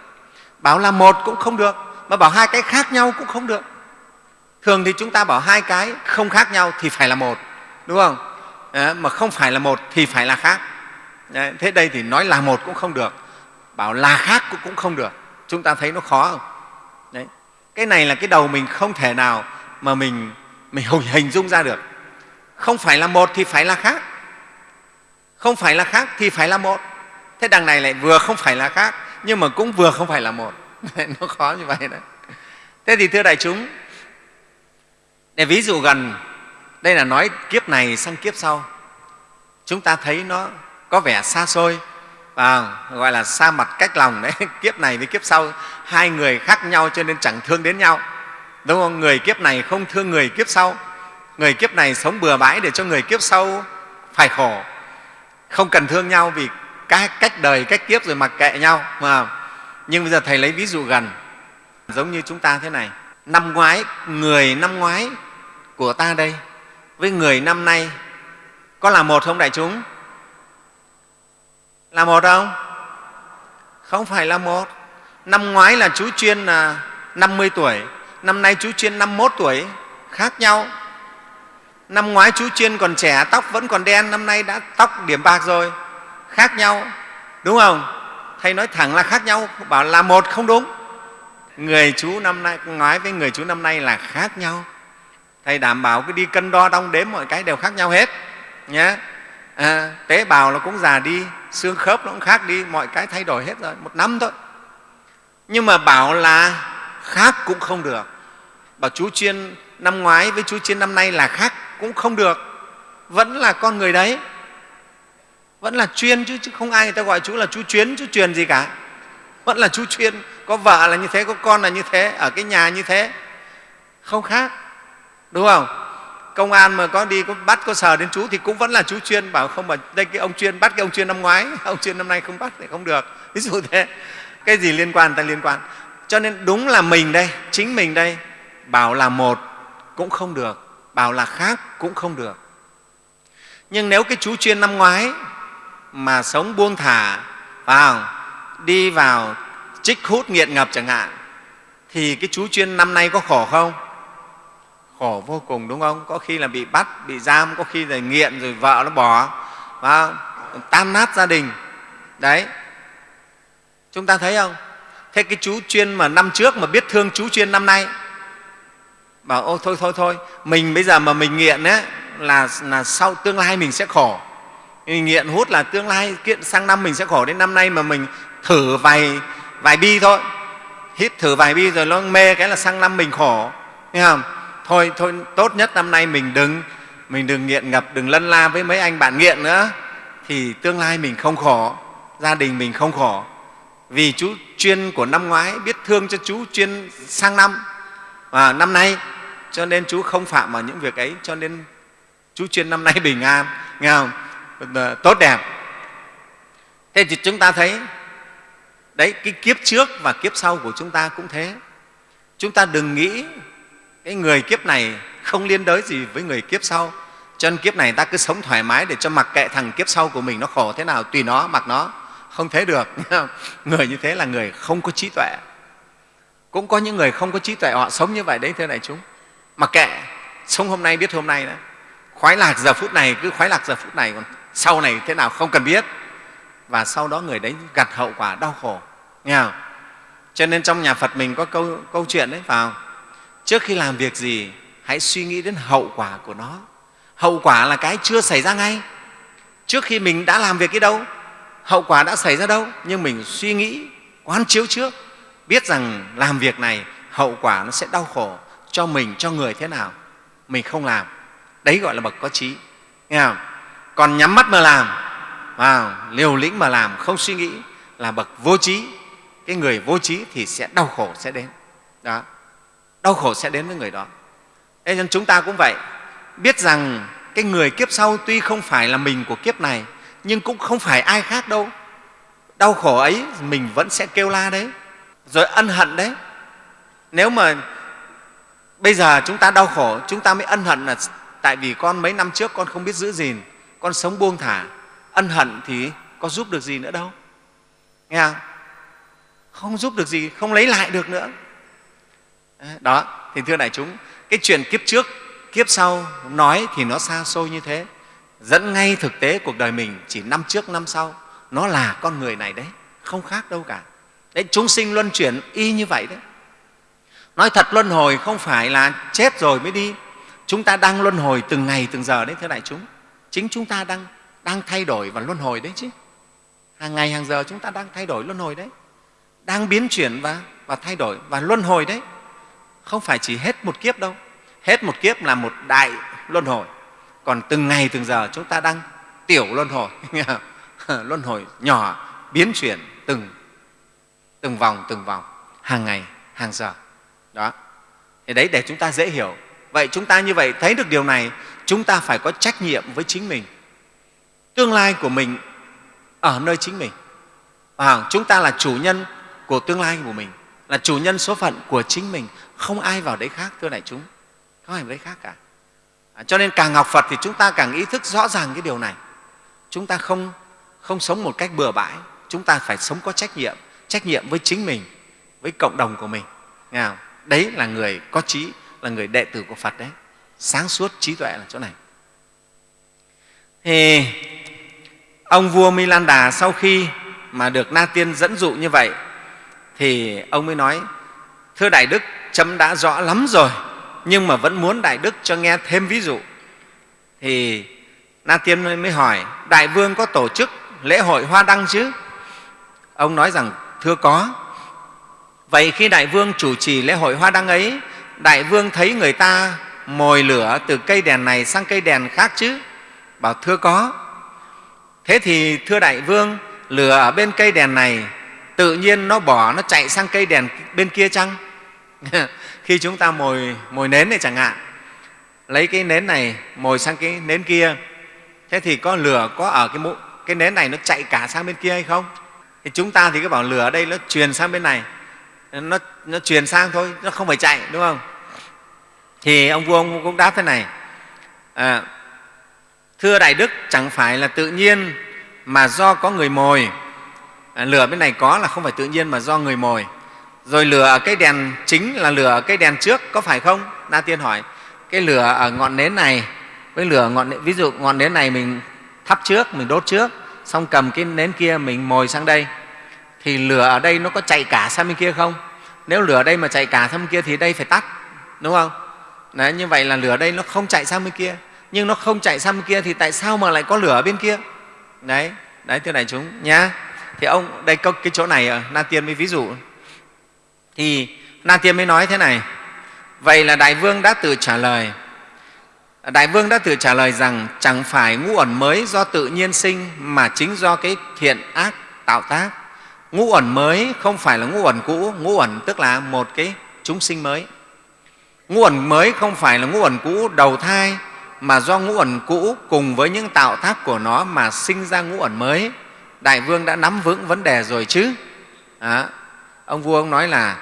[SPEAKER 2] Bảo là một cũng không được mà bảo hai cái khác nhau cũng không được. Thường thì chúng ta bảo hai cái không khác nhau thì phải là một đúng không? À, mà không phải là một thì phải là khác. Đấy, thế đây thì nói là một cũng không được bảo là khác cũng, cũng không được. Chúng ta thấy nó khó không cái này là cái đầu mình không thể nào mà mình mình hình dung ra được. Không phải là một thì phải là khác. Không phải là khác thì phải là một. Thế đằng này lại vừa không phải là khác, nhưng mà cũng vừa không phải là một. Nó khó như vậy đấy. Thế thì thưa đại chúng, để ví dụ gần, đây là nói kiếp này sang kiếp sau. Chúng ta thấy nó có vẻ xa xôi và gọi là xa mặt cách lòng đấy. Kiếp này với kiếp sau, hai người khác nhau cho nên chẳng thương đến nhau. Đúng không? Người kiếp này không thương người kiếp sau. Người kiếp này sống bừa bãi để cho người kiếp sau phải khổ. Không cần thương nhau vì các cách đời, cách kiếp rồi mặc kệ nhau, mà. Nhưng bây giờ thầy lấy ví dụ gần. Giống như chúng ta thế này. Năm ngoái, người năm ngoái của ta đây, với người năm nay, có là một không đại chúng? Là một không không phải là một. Năm ngoái là chú chuyên là 50 tuổi. Năm nay chú chuyên 51 tuổi. Khác nhau. Năm ngoái chú chuyên còn trẻ tóc vẫn còn đen. Năm nay đã tóc điểm bạc rồi. Khác nhau. Đúng không? Thầy nói thẳng là khác nhau. Bảo là một không đúng. Người chú năm nay ngoái với người chú năm nay là khác nhau. Thầy đảm bảo cái đi cân đo đong đếm mọi cái đều khác nhau hết. Nhé à, tế bào nó cũng già đi xương khớp nó cũng khác đi mọi cái thay đổi hết rồi một năm thôi. Nhưng mà bảo là khác cũng không được. Bảo chú chuyên năm ngoái với chú chuyên năm nay là khác cũng không được. Vẫn là con người đấy. Vẫn là chuyên chứ, chứ không ai người ta gọi chú là chú chuyến chú truyền gì cả. Vẫn là chú chuyên. Có vợ là như thế có con là như thế ở cái nhà như thế. Không khác. Đúng không? Công an mà có đi có bắt, có sờ đến chú thì cũng vẫn là chú chuyên, bảo không mà đây cái ông chuyên bắt cái ông chuyên năm ngoái, ông chuyên năm nay không bắt thì không được. Ví dụ thế. Cái gì liên quan ta liên quan. Cho nên đúng là mình đây, chính mình đây, bảo là một cũng không được, bảo là khác cũng không được. Nhưng nếu cái chú chuyên năm ngoái mà sống buông thả vào đi vào trích hút nghiện ngập chẳng hạn, thì cái chú chuyên năm nay có khổ không? Khổ vô cùng đúng không? Có khi là bị bắt bị giam có khi là nghiện rồi vợ nó bỏ. Và tan nát gia đình. Đấy. Chúng ta thấy không? Thế cái chú chuyên mà năm trước mà biết thương chú chuyên năm nay bảo ô thôi thôi thôi mình bây giờ mà mình nghiện ấy, là, là sau tương lai mình sẽ khổ. Mình nghiện hút là tương lai kiện sang năm mình sẽ khổ. Đến năm nay mà mình thử vài vài bi thôi. Hít thử vài bi rồi nó mê cái là sang năm mình khổ. Nghe không? Thôi thôi, tốt nhất năm nay mình đừng mình đừng nghiện ngập, đừng lân la với mấy anh bạn nghiện nữa. Thì tương lai mình không khổ, gia đình mình không khổ. Vì chú chuyên của năm ngoái biết thương cho chú chuyên sang năm. Và năm nay, cho nên chú không phạm vào những việc ấy, cho nên chú chuyên năm nay bình an, nghe không? Tốt đẹp. Thế thì chúng ta thấy, đấy, cái kiếp trước và kiếp sau của chúng ta cũng thế. Chúng ta đừng nghĩ cái người kiếp này không liên đới gì với người kiếp sau. Cho nên kiếp này ta cứ sống thoải mái để cho mặc kệ thằng kiếp sau của mình nó khổ thế nào tùy nó mặc nó. Không thế được. Người như thế là người không có trí tuệ. Cũng có những người không có trí tuệ họ sống như vậy đấy thưa đại chúng. Mặc kệ sống hôm nay biết hôm nay đó. Khoái lạc giờ phút này cứ khoái lạc giờ phút này còn sau này thế nào không cần biết. Và sau đó người đấy gặt hậu quả đau khổ. Nghe không? cho nên trong nhà phật mình có câu, câu chuyện đấy vào trước khi làm việc gì, hãy suy nghĩ đến hậu quả của nó. Hậu quả là cái chưa xảy ra ngay. Trước khi mình đã làm việc cái đâu, hậu quả đã xảy ra đâu, nhưng mình suy nghĩ, quán chiếu trước, biết rằng làm việc này, hậu quả nó sẽ đau khổ cho mình, cho người thế nào. Mình không làm. Đấy gọi là bậc có trí. Nghe không? còn nhắm mắt mà làm. Vào, liều lĩnh mà làm, không suy nghĩ là bậc vô trí. Cái người vô trí thì sẽ đau khổ, sẽ đến. Đó đau khổ sẽ đến với người đó. Thế nên chúng ta cũng vậy. Biết rằng cái người kiếp sau tuy không phải là mình của kiếp này, nhưng cũng không phải ai khác đâu. Đau khổ ấy mình vẫn sẽ kêu la đấy, rồi ân hận đấy. Nếu mà bây giờ chúng ta đau khổ, chúng ta mới ân hận là tại vì con mấy năm trước con không biết giữ gìn, con sống buông thả. Ân hận thì có giúp được gì nữa đâu. Nghe không? không giúp được gì, không lấy lại được nữa đó thì thưa đại chúng cái chuyện kiếp trước kiếp sau nói thì nó xa xôi như thế. Dẫn ngay thực tế cuộc đời mình chỉ năm trước năm sau. Nó là con người này đấy không khác đâu cả. Đấy chúng sinh luân chuyển y như vậy đấy. Nói thật luân hồi không phải là chết rồi mới đi. Chúng ta đang luân hồi từng ngày từng giờ đấy thưa đại chúng. Chính chúng ta đang đang thay đổi và luân hồi đấy chứ. Hàng ngày hàng giờ chúng ta đang thay đổi luân hồi đấy. Đang biến chuyển và, và thay đổi và luân hồi đấy không phải chỉ hết một kiếp đâu. Hết một kiếp là một đại luân hồi. Còn từng ngày từng giờ chúng ta đang tiểu luân hồi. Luân hồi nhỏ biến chuyển từng từng vòng từng vòng hàng ngày hàng giờ. Đó. Thì đấy để chúng ta dễ hiểu. Vậy chúng ta như vậy thấy được điều này chúng ta phải có trách nhiệm với chính mình. Tương lai của mình ở nơi chính mình. À, chúng ta là chủ nhân của tương lai của mình là chủ nhân số phận của chính mình không ai vào đấy khác thưa đại chúng. Không ai vào đấy khác cả. À, cho nên càng học phật thì chúng ta càng ý thức rõ ràng cái điều này. Chúng ta không không sống một cách bừa bãi. Chúng ta phải sống có trách nhiệm trách nhiệm với chính mình với cộng đồng của mình. Nghe không? đấy là người có trí là người đệ tử của phật đấy. Sáng suốt trí tuệ là chỗ này. Thì ông vua milan đà sau khi mà được na tiên dẫn dụ như vậy thì ông mới nói thưa đại đức chấm đã rõ lắm rồi, nhưng mà vẫn muốn đại đức cho nghe thêm ví dụ. Thì na tiên mới hỏi, đại vương có tổ chức lễ hội hoa đăng chứ? Ông nói rằng, thưa có. Vậy khi đại vương chủ trì lễ hội hoa đăng ấy, đại vương thấy người ta mồi lửa từ cây đèn này sang cây đèn khác chứ? Bảo, thưa có. Thế thì, thưa đại vương, lửa ở bên cây đèn này tự nhiên nó bỏ nó chạy sang cây đèn bên kia chăng? khi chúng ta mồi mồi nến này chẳng hạn lấy cái nến này mồi sang cái nến kia thế thì có lửa có ở cái mũ cái nến này nó chạy cả sang bên kia hay không? Thì chúng ta thì cứ bảo lửa ở đây nó truyền sang bên này nó, nó truyền sang thôi nó không phải chạy đúng không? Thì ông vua ông cũng đáp thế này à, thưa đại đức chẳng phải là tự nhiên mà do có người mồi. À, lửa bên này có là không phải tự nhiên mà do người mồi rồi lửa ở cái đèn chính là lửa ở cái đèn trước có phải không? Na tiên hỏi. Cái lửa ở ngọn nến này với lửa ngọn ví dụ ngọn nến này mình thắp trước mình đốt trước xong cầm cái nến kia mình mồi sang đây thì lửa ở đây nó có chạy cả sang bên kia không? Nếu lửa ở đây mà chạy cả sang bên kia thì đây phải tắt đúng không? Đấy, như vậy là lửa ở đây nó không chạy sang bên kia. Nhưng nó không chạy sang bên kia thì tại sao mà lại có lửa ở bên kia? Đấy đấy thưa đại chúng nhá. Thì ông đây có cái chỗ này ờ, na tiên mới ví dụ thì na tiên mới nói thế này vậy là đại vương đã tự trả lời. Đại vương đã tự trả lời rằng chẳng phải ngũ ẩn mới do tự nhiên sinh mà chính do cái thiện ác tạo tác. Ngũ ẩn mới không phải là ngũ ẩn cũ ngũ ẩn tức là một cái chúng sinh mới. Ngũ ẩn mới không phải là ngũ ẩn cũ đầu thai mà do ngũ ẩn cũ cùng với những tạo tác của nó mà sinh ra ngũ ẩn mới. Đại vương đã nắm vững vấn đề rồi chứ. À, ông vua ông nói là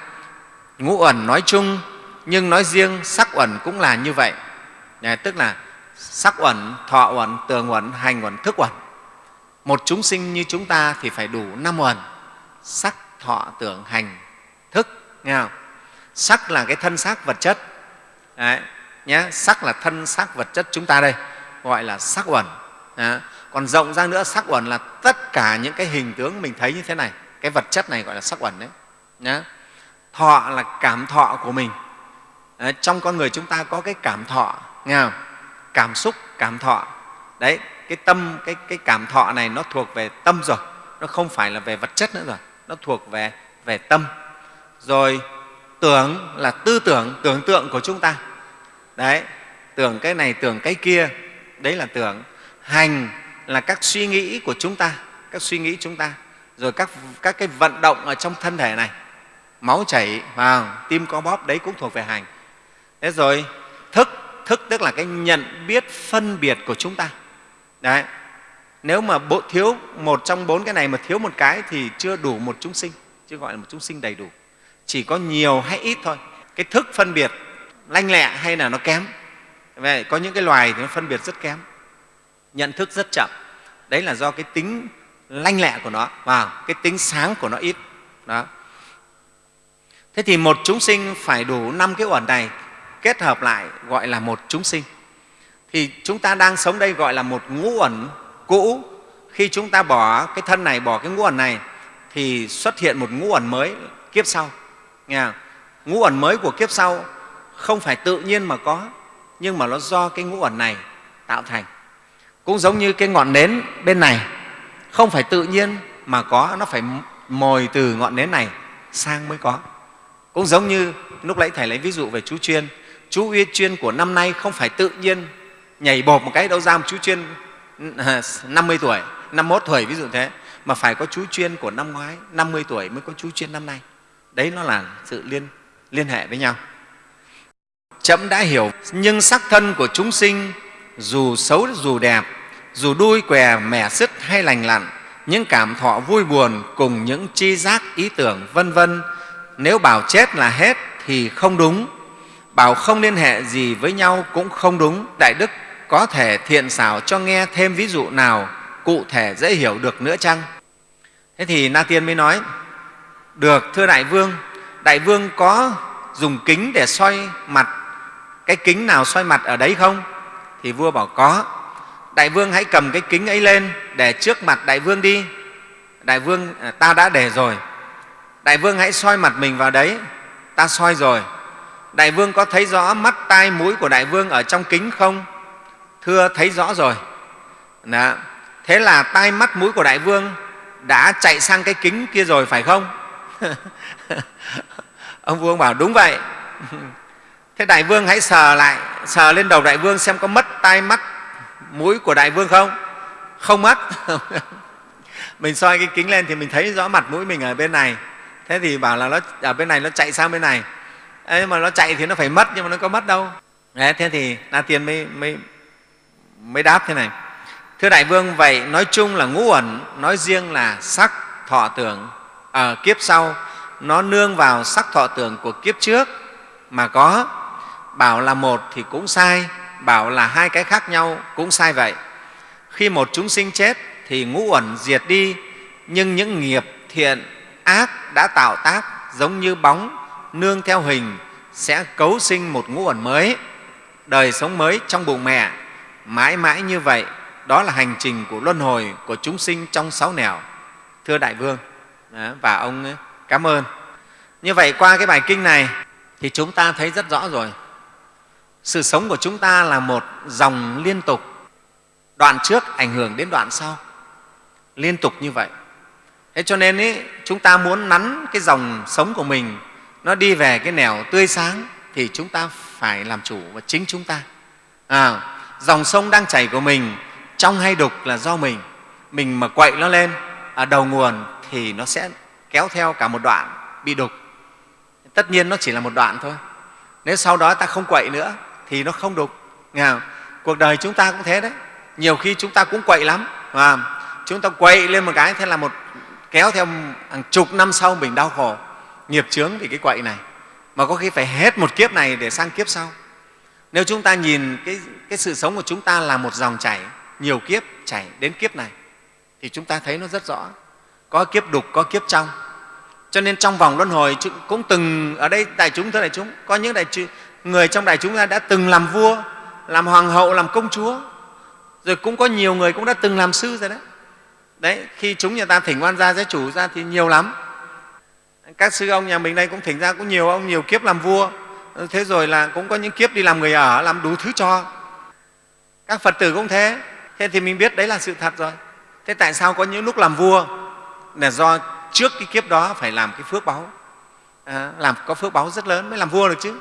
[SPEAKER 2] ngũ ẩn nói chung nhưng nói riêng sắc uẩn cũng là như vậy. Đấy, tức là sắc uẩn thọ uẩn tường uẩn hành uẩn thức uẩn. Một chúng sinh như chúng ta thì phải đủ năm uẩn sắc thọ tưởng hành thức nghe không? sắc là cái thân xác vật chất. Đấy, nhé sắc là thân xác vật chất chúng ta đây gọi là sắc uẩn. Đấy. còn rộng ra nữa sắc uẩn là tất cả những cái hình tướng mình thấy như thế này cái vật chất này gọi là sắc uẩn đấy nhá. thọ là cảm thọ của mình. Đấy, trong con người chúng ta có cái cảm thọ nghe không? cảm xúc cảm thọ. Đấy cái tâm cái, cái cảm thọ này nó thuộc về tâm rồi. Nó không phải là về vật chất nữa rồi. Nó thuộc về về tâm. Rồi tưởng là tư tưởng tưởng tượng của chúng ta. Đấy tưởng cái này tưởng cái kia. Đấy là tưởng. Hành là các suy nghĩ của chúng ta các suy nghĩ chúng ta. Rồi các, các cái vận động ở trong thân thể này máu chảy vào tim có bóp, đấy cũng thuộc về hành. Thế rồi, thức thức tức là cái nhận biết phân biệt của chúng ta. Đấy, nếu mà bộ, thiếu một trong bốn cái này mà thiếu một cái thì chưa đủ một chúng sinh chưa gọi là một chúng sinh đầy đủ. Chỉ có nhiều hay ít thôi. Cái thức phân biệt lanh lẹ hay là nó kém. Vậy có những cái loài thì nó phân biệt rất kém. Nhận thức rất chậm. Đấy là do cái tính lanh lẹ của nó và cái tính sáng của nó ít. Đó thế thì một chúng sinh phải đủ năm cái uẩn này kết hợp lại gọi là một chúng sinh. Thì chúng ta đang sống đây gọi là một ngũ uẩn cũ. Khi chúng ta bỏ cái thân này, bỏ cái ngũ uẩn này, thì xuất hiện một ngũ uẩn mới kiếp sau. Nghe không? ngũ uẩn mới của kiếp sau không phải tự nhiên mà có, nhưng mà nó do cái ngũ uẩn này tạo thành. Cũng giống như cái ngọn nến bên này, không phải tự nhiên mà có, nó phải mồi từ ngọn nến này sang mới có cũng giống như lúc nãy thầy lấy ví dụ về chú chuyên chú uy chuyên của năm nay không phải tự nhiên nhảy bột một cái đâu ra một chú chuyên 50 à, tuổi 51 tuổi ví dụ thế. Mà phải có chú chuyên của năm ngoái 50 tuổi mới có chú chuyên năm nay. Đấy nó là sự liên liên hệ với nhau. Chậm đã hiểu, nhưng sắc thân của chúng sinh, dù xấu dù đẹp, dù đuôi què mẻ sứt hay lành lặn, những cảm thọ vui buồn cùng những chi giác ý tưởng vân vân nếu bảo chết là hết thì không đúng. Bảo không liên hệ gì với nhau cũng không đúng. Đại đức có thể thiện xảo cho nghe thêm ví dụ nào, cụ thể dễ hiểu được nữa chăng? Thế thì na tiên mới nói, được, thưa đại vương. Đại vương có dùng kính để soi mặt. Cái kính nào soi mặt ở đấy không? Thì vua bảo, có. Đại vương hãy cầm cái kính ấy lên để trước mặt đại vương đi. Đại vương à, ta đã để rồi đại vương hãy soi mặt mình vào đấy. Ta soi rồi. Đại vương có thấy rõ mắt tai mũi của đại vương ở trong kính không? Thưa, thấy rõ rồi. Đó. thế là tai mắt mũi của đại vương đã chạy sang cái kính kia rồi phải không? Ông vua bảo, đúng vậy. Thế đại vương hãy sờ lại, sờ lên đầu đại vương xem có mất tai mắt mũi của đại vương không? Không mất. Mình soi cái kính lên thì mình thấy rõ mặt mũi mình ở bên này thế thì bảo là nó ở bên này nó chạy sang bên này. Ấy mà nó chạy thì nó phải mất nhưng mà nó có mất đâu. Đấy, thế thì na tiên mới, mới, mới đáp thế này. Thưa đại vương vậy nói chung là ngũ ẩn nói riêng là sắc thọ tưởng ở kiếp sau nó nương vào sắc thọ tưởng của kiếp trước mà có. Bảo là một thì cũng sai bảo là hai cái khác nhau cũng sai vậy. Khi một chúng sinh chết thì ngũ uẩn diệt đi nhưng những nghiệp thiện ác đã tạo tác giống như bóng, nương theo hình, sẽ cấu sinh một ngũ uẩn mới. Đời sống mới trong bụng mẹ, mãi mãi như vậy, đó là hành trình của luân hồi của chúng sinh trong sáu nẻo. Thưa đại vương à, và ông à, cảm ơn. Như vậy qua cái bài kinh này thì chúng ta thấy rất rõ rồi. Sự sống của chúng ta là một dòng liên tục. Đoạn trước ảnh hưởng đến đoạn sau. Liên tục như vậy thế cho nên ý, chúng ta muốn nắn cái dòng sống của mình nó đi về cái nẻo tươi sáng thì chúng ta phải làm chủ và chính chúng ta. À, dòng sông đang chảy của mình trong hay đục là do mình. Mình mà quậy nó lên ở đầu nguồn thì nó sẽ kéo theo cả một đoạn bị đục. Tất nhiên nó chỉ là một đoạn thôi. Nếu sau đó ta không quậy nữa thì nó không đục. Nghe không? cuộc đời chúng ta cũng thế đấy. Nhiều khi chúng ta cũng quậy lắm và chúng ta quậy lên một cái thế là một kéo theo hàng chục năm sau mình đau khổ nghiệp chướng vì cái quậy này. Mà có khi phải hết một kiếp này để sang kiếp sau. Nếu chúng ta nhìn cái, cái sự sống của chúng ta là một dòng chảy nhiều kiếp chảy đến kiếp này thì chúng ta thấy nó rất rõ. Có kiếp đục có kiếp trong. Cho nên trong vòng luân hồi cũng từng ở đây đại chúng thưa đại chúng có những đại người trong đại chúng ta đã từng làm vua làm hoàng hậu làm công chúa. Rồi cũng có nhiều người cũng đã từng làm sư rồi đấy đấy khi chúng nhà ta thỉnh quan gia giới chủ ra thì nhiều lắm. Các sư ông nhà mình đây cũng thỉnh ra cũng nhiều ông nhiều kiếp làm vua. Thế rồi là cũng có những kiếp đi làm người ở làm đủ thứ cho. Các phật tử cũng thế. Thế thì mình biết đấy là sự thật rồi. Thế tại sao có những lúc làm vua? Là do trước cái kiếp đó phải làm cái phước báu à, làm có phước báu rất lớn mới làm vua được chứ.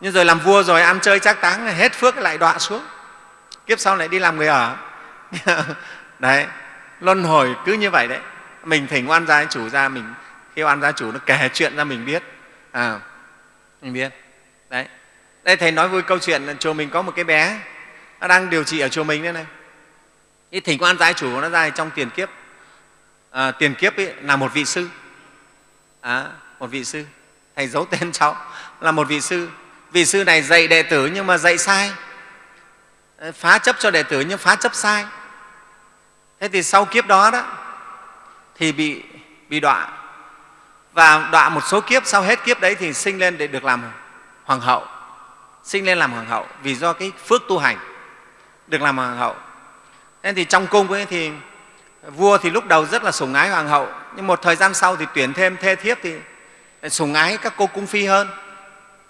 [SPEAKER 2] Nhưng rồi làm vua rồi ăn chơi trác táng hết phước lại đọa xuống. Kiếp sau lại đi làm người ở. Đấy luân hồi cứ như vậy đấy. Mình thỉnh oan gia chủ ra mình khi oan gia chủ nó kể chuyện ra mình biết. À, mình biết. Đấy. Đây thầy nói vui câu chuyện chùa mình có một cái bé nó đang điều trị ở chùa mình đây này. Cái thỉnh quan gia chủ nó ra trong tiền kiếp. À, tiền kiếp ấy là một vị sư. À, một vị sư. Thầy giấu tên cháu là một vị sư. Vị sư này dạy đệ tử nhưng mà dạy sai. Phá chấp cho đệ tử nhưng phá chấp sai thế thì sau kiếp đó đó, thì bị bị đọa. Và đọa một số kiếp, sau hết kiếp đấy thì sinh lên để được làm hoàng hậu. Sinh lên làm hoàng hậu vì do cái phước tu hành, được làm hoàng hậu. Nên thì trong cung ấy thì vua thì lúc đầu rất là sủng ái hoàng hậu, nhưng một thời gian sau thì tuyển thêm thê thiếp thì sủng ái các cô cung phi hơn.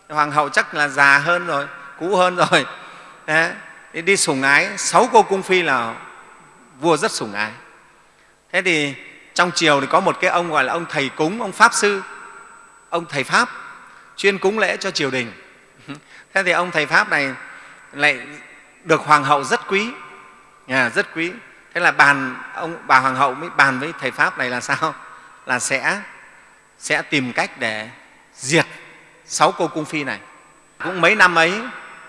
[SPEAKER 2] Hoàng hậu chắc là già hơn rồi, cũ hơn rồi. Đấy đi sủng ái sáu cô cung phi là vua rất sủng ái. Thế thì trong triều thì có một cái ông gọi là ông thầy cúng ông pháp sư ông thầy pháp chuyên cúng lễ cho triều đình. Thế thì ông thầy pháp này lại được hoàng hậu rất quý. À, rất quý. Thế là bàn ông bà hoàng hậu mới bàn với thầy pháp này là sao? Là sẽ sẽ tìm cách để diệt sáu cô cung phi này. Cũng mấy năm ấy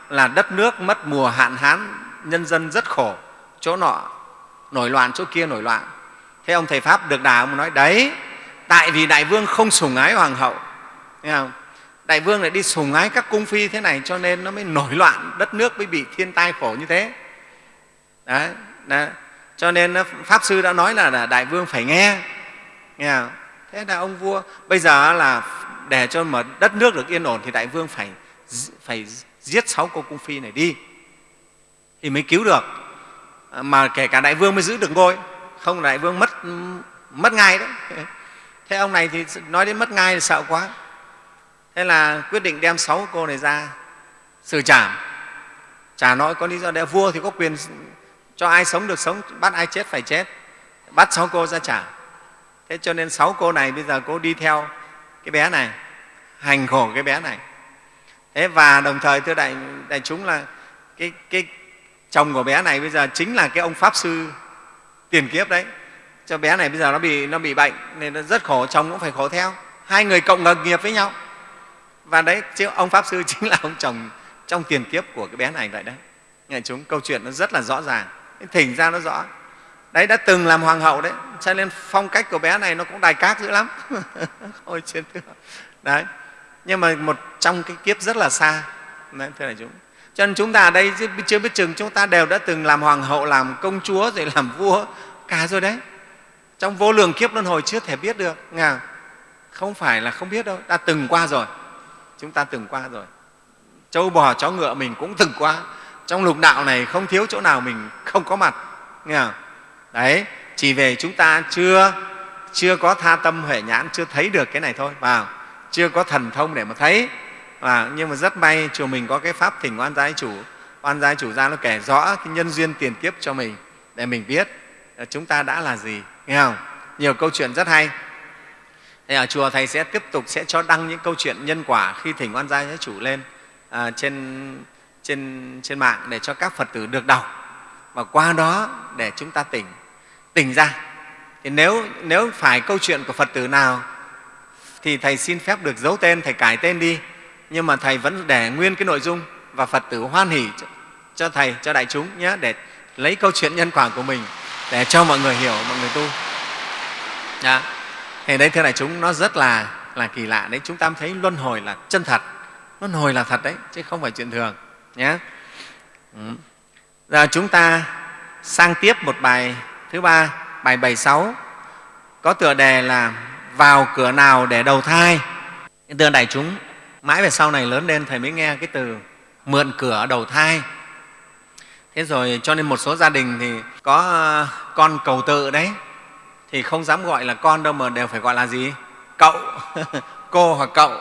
[SPEAKER 2] là đất nước mất mùa hạn hán nhân dân rất khổ chỗ nọ nổi loạn chỗ kia nổi loạn thế ông thầy pháp được đà ông nói đấy tại vì đại vương không sủng ái hoàng hậu nghe không? đại vương lại đi sủng ái các cung phi thế này cho nên nó mới nổi loạn đất nước mới bị thiên tai khổ như thế đấy, đấy. cho nên pháp sư đã nói là đại vương phải nghe, nghe không? thế là ông vua bây giờ là để cho mà đất nước được yên ổn thì đại vương phải phải giết sáu cô cung phi này đi thì mới cứu được mà kể cả đại vương mới giữ được ngôi không đại vương mất mất ngay đấy. Thế ông này thì nói đến mất ngay thì sợ quá. Thế là quyết định đem sáu cô này ra xử trảm. Chả nói có lý do để vua thì có quyền cho ai sống được sống bắt ai chết phải chết bắt sáu cô ra trả. Thế cho nên sáu cô này bây giờ cô đi theo cái bé này hành khổ cái bé này. Thế và đồng thời thưa đại, đại chúng là cái, cái chồng của bé này bây giờ chính là cái ông pháp sư tiền kiếp đấy. Cho bé này bây giờ nó bị nó bị bệnh nên nó rất khổ chồng cũng phải khổ theo. Hai người cộng ngược nghiệp với nhau. Và đấy chứ ông pháp sư chính là ông chồng trong tiền kiếp của cái bé này vậy đấy. Nghe chúng câu chuyện nó rất là rõ ràng. Thỉnh ra nó rõ. Đấy đã từng làm hoàng hậu đấy. Cho nên phong cách của bé này nó cũng đài cát dữ lắm. Ôi trên thưa đấy. Nhưng mà một trong cái kiếp rất là xa. Đấy, thưa đại chúng cho nên chúng ta ở đây chưa biết chừng chúng ta đều đã từng làm hoàng hậu, làm công chúa, rồi làm vua cả rồi đấy. Trong vô lượng kiếp luân hồi chưa thể biết được. Nghe không? Phải là không biết đâu. Ta từng qua rồi. Chúng ta từng qua rồi. Châu bò, chó ngựa mình cũng từng qua. Trong lục đạo này không thiếu chỗ nào mình không có mặt. Nghe không? đấy, chỉ về chúng ta chưa chưa có tha tâm huệ nhãn, chưa thấy được cái này thôi. Vào chưa có thần thông để mà thấy à, nhưng mà rất may chùa mình có cái pháp thỉnh oan giai chủ. Oan giai chủ ra nó kể rõ cái nhân duyên tiền kiếp cho mình để mình biết à, chúng ta đã là gì nghe không? Nhiều câu chuyện rất hay. Thế ở chùa Thầy sẽ tiếp tục sẽ cho đăng những câu chuyện nhân quả khi thỉnh oan gia chủ lên à, trên, trên, trên mạng để cho các Phật tử được đọc. Và qua đó để chúng ta tỉnh, tỉnh ra. Thì nếu, nếu phải câu chuyện của Phật tử nào thì Thầy xin phép được giấu tên, Thầy cải tên đi, nhưng mà Thầy vẫn để nguyên cái nội dung và Phật tử hoan hỉ cho Thầy, cho đại chúng nhé, để lấy câu chuyện nhân quả của mình để cho mọi người hiểu, mọi người tu. Đó. thì đấy thưa đại chúng nó rất là là kỳ lạ đấy chúng ta thấy luân hồi là chân thật luân hồi là thật đấy chứ không phải chuyện thường nhé ừ. giờ chúng ta sang tiếp một bài thứ ba bài 76 có tựa đề là vào cửa nào để đầu thai thưa đại chúng mãi về sau này lớn lên thầy mới nghe cái từ mượn cửa đầu thai. Thế rồi cho nên một số gia đình thì có ờ, con cầu tự đấy. Thì không dám gọi là con đâu mà đều phải gọi là gì? Cậu. Cô hoặc cậu.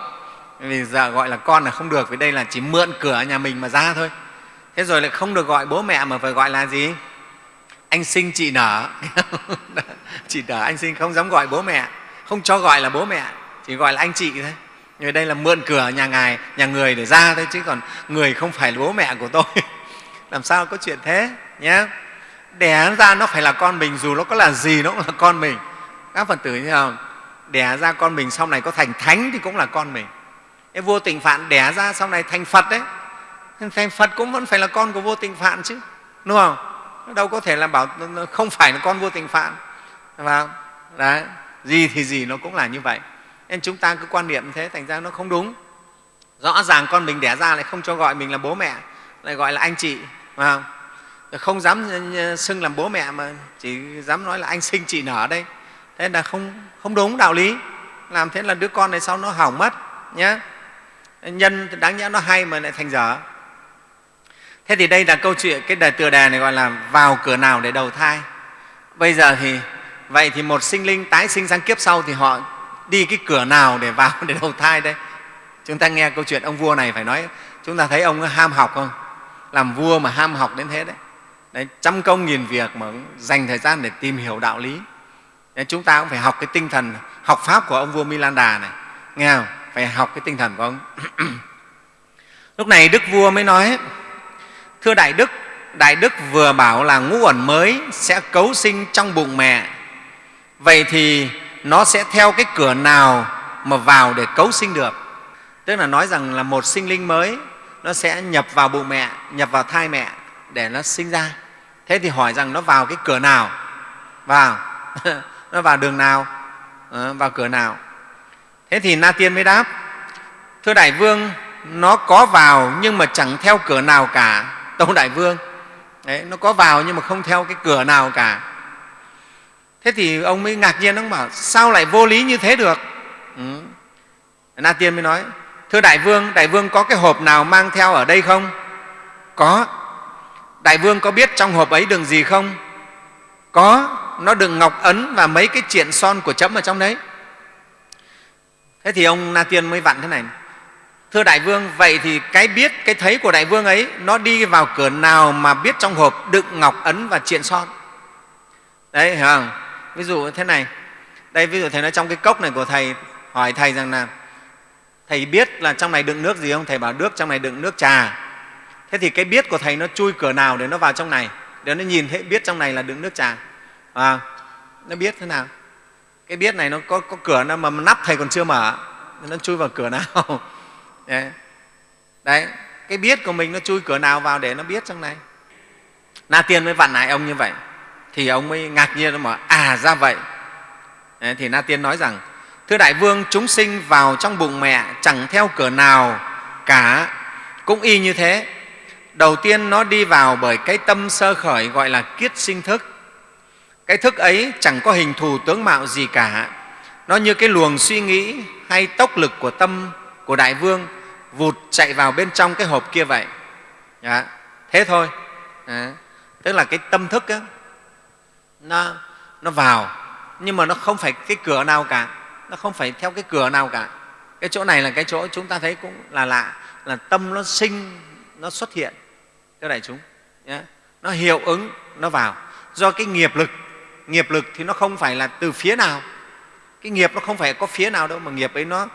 [SPEAKER 2] Vì giờ gọi là con là không được, vì đây là chỉ mượn cửa nhà mình mà ra thôi. Thế rồi lại không được gọi bố mẹ mà phải gọi là gì? Anh sinh chị nở. Chị nở, anh sinh không dám gọi bố mẹ. Không cho gọi là bố mẹ, chỉ gọi là anh chị thôi người đây là mượn cửa nhà ngài, nhà người để ra thôi, chứ còn người không phải là bố mẹ của tôi. Làm sao có chuyện thế nhé đẻ ra nó phải là con mình, dù nó có là gì nó cũng là con mình. Các phật tử như không? Đẻ ra con mình sau này có thành thánh thì cũng là con mình. Cái vô tình phạn đẻ ra sau này thành phật đấy. Thành phật cũng vẫn phải là con của vô tình phạn chứ, đúng không? Đâu có thể là bảo không phải là con vô tình phạn. Và đấy. Gì thì gì nó cũng là như vậy nên chúng ta cứ quan niệm thế thành ra nó không đúng. Rõ ràng con mình đẻ ra lại không cho gọi mình là bố mẹ lại gọi là anh chị mà không? không dám xưng làm bố mẹ mà chỉ dám nói là anh sinh chị nở đây. Thế là không, không đúng đạo lý. Làm thế là đứa con này sau nó hỏng mất nhé nhân đáng nhẽ nó hay mà lại thành dở. Thế thì đây là câu chuyện cái đề tựa đề này gọi là vào cửa nào để đầu thai. Bây giờ thì vậy thì một sinh linh tái sinh sang kiếp sau thì họ đi cái cửa nào để vào để đầu thai đây? Chúng ta nghe câu chuyện ông vua này phải nói chúng ta thấy ông ham học không? Làm vua mà ham học đến thế đấy. Đấy, trăm công nghìn việc mà dành thời gian để tìm hiểu đạo lý. Đấy, chúng ta cũng phải học cái tinh thần học pháp của ông vua Milan Đà này. Nghe không? phải học cái tinh thần của ông. Lúc này đức vua mới nói thưa đại đức đại đức vừa bảo là ngũ uẩn mới sẽ cấu sinh trong bụng mẹ. Vậy thì nó sẽ theo cái cửa nào mà vào để cấu sinh được. Tức là nói rằng là một sinh linh mới nó sẽ nhập vào bụng mẹ nhập vào thai mẹ để nó sinh ra. Thế thì hỏi rằng nó vào cái cửa nào? Vào. Nó vào đường nào? À, vào cửa nào? Thế thì na tiên mới đáp thưa đại vương nó có vào nhưng mà chẳng theo cửa nào cả. Tâu đại vương Đấy, nó có vào nhưng mà không theo cái cửa nào cả thế thì ông mới ngạc nhiên ông bảo sao lại vô lý như thế được? Ừ. na tiên mới nói thưa đại vương đại vương có cái hộp nào mang theo ở đây không? Có. Đại vương có biết trong hộp ấy đựng gì không? Có nó đựng ngọc ấn và mấy cái triện son của chấm ở trong đấy. Thế thì ông na tiên mới vặn thế này thưa đại vương vậy thì cái biết cái thấy của đại vương ấy nó đi vào cửa nào mà biết trong hộp đựng ngọc ấn và triện son? Đấy không ví dụ thế này. Đây ví dụ thầy nói trong cái cốc này của thầy hỏi thầy rằng là thầy biết là trong này đựng nước gì không? Thầy bảo nước trong này đựng nước trà. Thế thì cái biết của thầy nó chui cửa nào để nó vào trong này? Để nó nhìn thấy biết trong này là đựng nước trà. À, nó biết thế nào? Cái biết này nó có, có cửa nào mà nắp thầy còn chưa mở nó chui vào cửa nào? Đấy cái biết của mình nó chui cửa nào vào để nó biết trong này? Na tiên mới vặn lại ông như vậy thì ông mới ngạc nhiên mà à ra vậy đấy, thì na tiên nói rằng thưa đại vương chúng sinh vào trong bụng mẹ chẳng theo cửa nào cả cũng y như thế đầu tiên nó đi vào bởi cái tâm sơ khởi gọi là kiết sinh thức cái thức ấy chẳng có hình thù tướng mạo gì cả nó như cái luồng suy nghĩ hay tốc lực của tâm của đại vương vụt chạy vào bên trong cái hộp kia vậy Đó. thế thôi Đó. tức là cái tâm thức ấy, nó, nó vào. Nhưng mà nó không phải cái cửa nào cả. Nó không phải theo cái cửa nào cả. Cái chỗ này là cái chỗ chúng ta thấy cũng là lạ. Là tâm nó sinh nó xuất hiện. Thưa đại chúng nhé. nó hiệu ứng nó vào. Do cái nghiệp lực nghiệp lực thì nó không phải là từ phía nào. Cái nghiệp nó không phải có phía nào đâu mà nghiệp ấy nó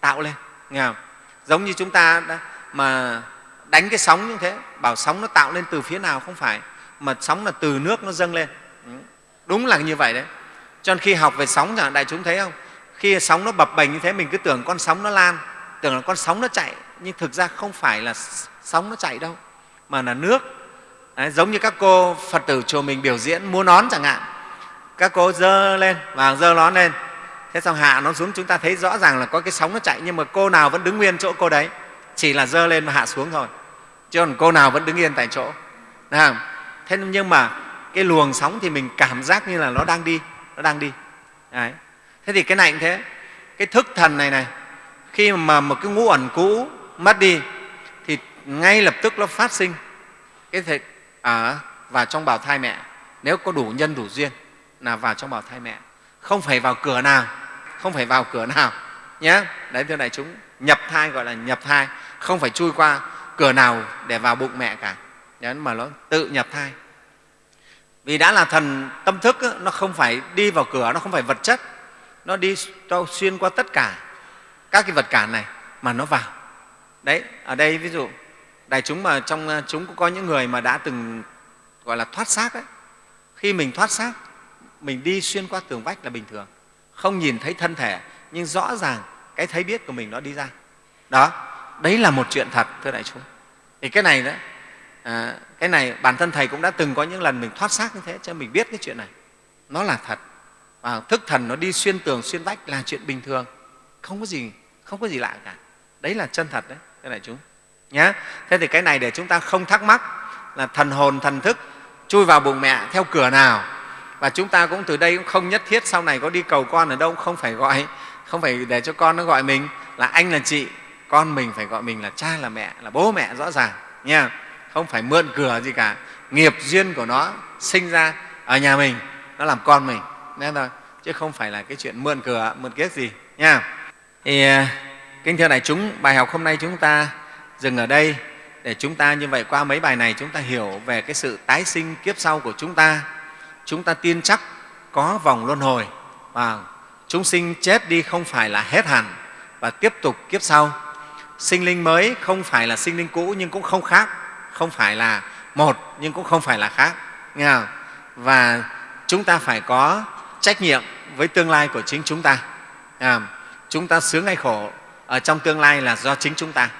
[SPEAKER 2] tạo lên. Nghe không? giống như chúng ta đã, mà đánh cái sóng như thế bảo sóng nó tạo lên từ phía nào không phải mà sóng là từ nước nó dâng lên đúng là như vậy đấy. Cho nên khi học về sóng chẳng đại chúng thấy không? Khi sóng nó bập bềnh như thế mình cứ tưởng con sóng nó lan tưởng là con sóng nó chạy. Nhưng thực ra không phải là sóng nó chạy đâu mà là nước. Đấy, giống như các cô phật tử chùa mình biểu diễn múa nón chẳng hạn. Các cô dơ lên và dơ nón lên. Thế xong hạ nó xuống chúng ta thấy rõ ràng là có cái sóng nó chạy nhưng mà cô nào vẫn đứng nguyên chỗ cô đấy. Chỉ là dơ lên và hạ xuống thôi. Chứ còn cô nào vẫn đứng yên tại chỗ. Thế nhưng mà cái luồng sóng thì mình cảm giác như là nó đang đi nó đang đi. Đấy. thế thì cái này cũng thế. Cái thức thần này này khi mà một cái ngũ ẩn cũ mất đi thì ngay lập tức nó phát sinh. Cái thể ở vào trong bào thai mẹ. Nếu có đủ nhân đủ duyên là vào trong bào thai mẹ. Không phải vào cửa nào không phải vào cửa nào nhé đấy thưa đại chúng nhập thai gọi là nhập thai. Không phải chui qua cửa nào để vào bụng mẹ cả. Đấy, mà nó tự nhập thai vì đã là thần tâm thức nó không phải đi vào cửa, nó không phải vật chất. Nó đi xuyên qua tất cả các cái vật cản này mà nó vào. Đấy, ở đây ví dụ, đại chúng mà trong à, chúng cũng có những người mà đã từng, gọi là, thoát xác ấy. Khi mình thoát xác, mình đi xuyên qua tường vách là bình thường. Không nhìn thấy thân thể, nhưng rõ ràng cái thấy biết của mình nó đi ra. Đó, đấy là một chuyện thật, thưa đại chúng. Thì cái này đó à, cái này bản thân thầy cũng đã từng có những lần mình thoát xác như thế cho mình biết cái chuyện này. Nó là thật. Và thức thần nó đi xuyên tường xuyên vách là chuyện bình thường. Không có gì không có gì lạ cả. Đấy là chân thật đấy thế này chúng. Nhé thế thì cái này để chúng ta không thắc mắc là thần hồn thần thức chui vào bụng mẹ theo cửa nào. Và chúng ta cũng từ đây cũng không nhất thiết sau này có đi cầu con ở đâu không phải gọi không phải để cho con nó gọi mình là anh là chị con mình phải gọi mình là cha là mẹ là bố mẹ rõ ràng nha không phải mượn cửa gì cả. Nghiệp duyên của nó sinh ra ở nhà mình, nó làm con mình. Nên thôi, chứ không phải là cái chuyện mượn cửa, mượn kiếp gì, nha. Thì à, kính thưa đại chúng, bài học hôm nay chúng ta dừng ở đây. Để chúng ta như vậy qua mấy bài này, chúng ta hiểu về cái sự tái sinh kiếp sau của chúng ta. Chúng ta tin chắc có vòng luân hồi, và chúng sinh chết đi không phải là hết hẳn và tiếp tục kiếp sau. Sinh linh mới không phải là sinh linh cũ nhưng cũng không khác không phải là một nhưng cũng không phải là khác nghe không? và chúng ta phải có trách nhiệm với tương lai của chính chúng ta à, chúng ta sướng hay khổ ở trong tương lai là do chính chúng ta.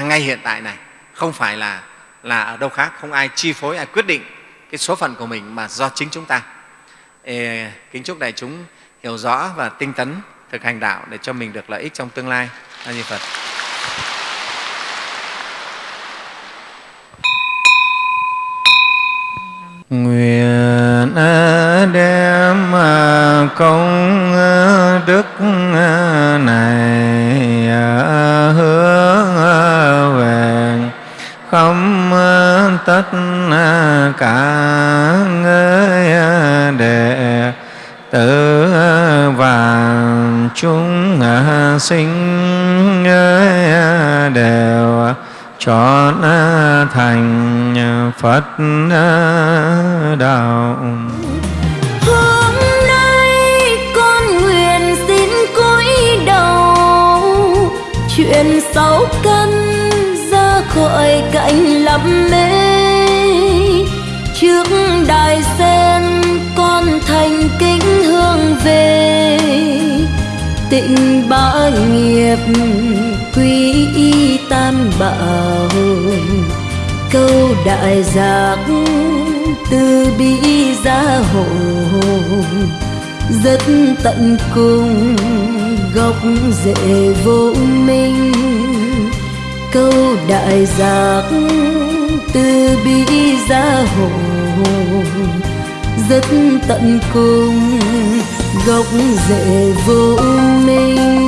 [SPEAKER 2] Ngay hiện tại này không phải là là ở đâu khác không ai chi phối ai quyết định cái số phận của mình mà do chính chúng ta. Ê, kính chúc đại chúng hiểu rõ và tinh tấn thực hành đạo để cho mình được lợi ích trong tương lai. A di phật.
[SPEAKER 3] Nguyện đem công đức này hướng về khắp tất cả người đệ tử và chúng sinh đều chọn thành Phật
[SPEAKER 1] đại giác từ bi gia hộ, rất tận cùng gốc rễ vô minh. Câu đại giác từ bi gia hộ, rất tận cùng gốc rễ vô minh.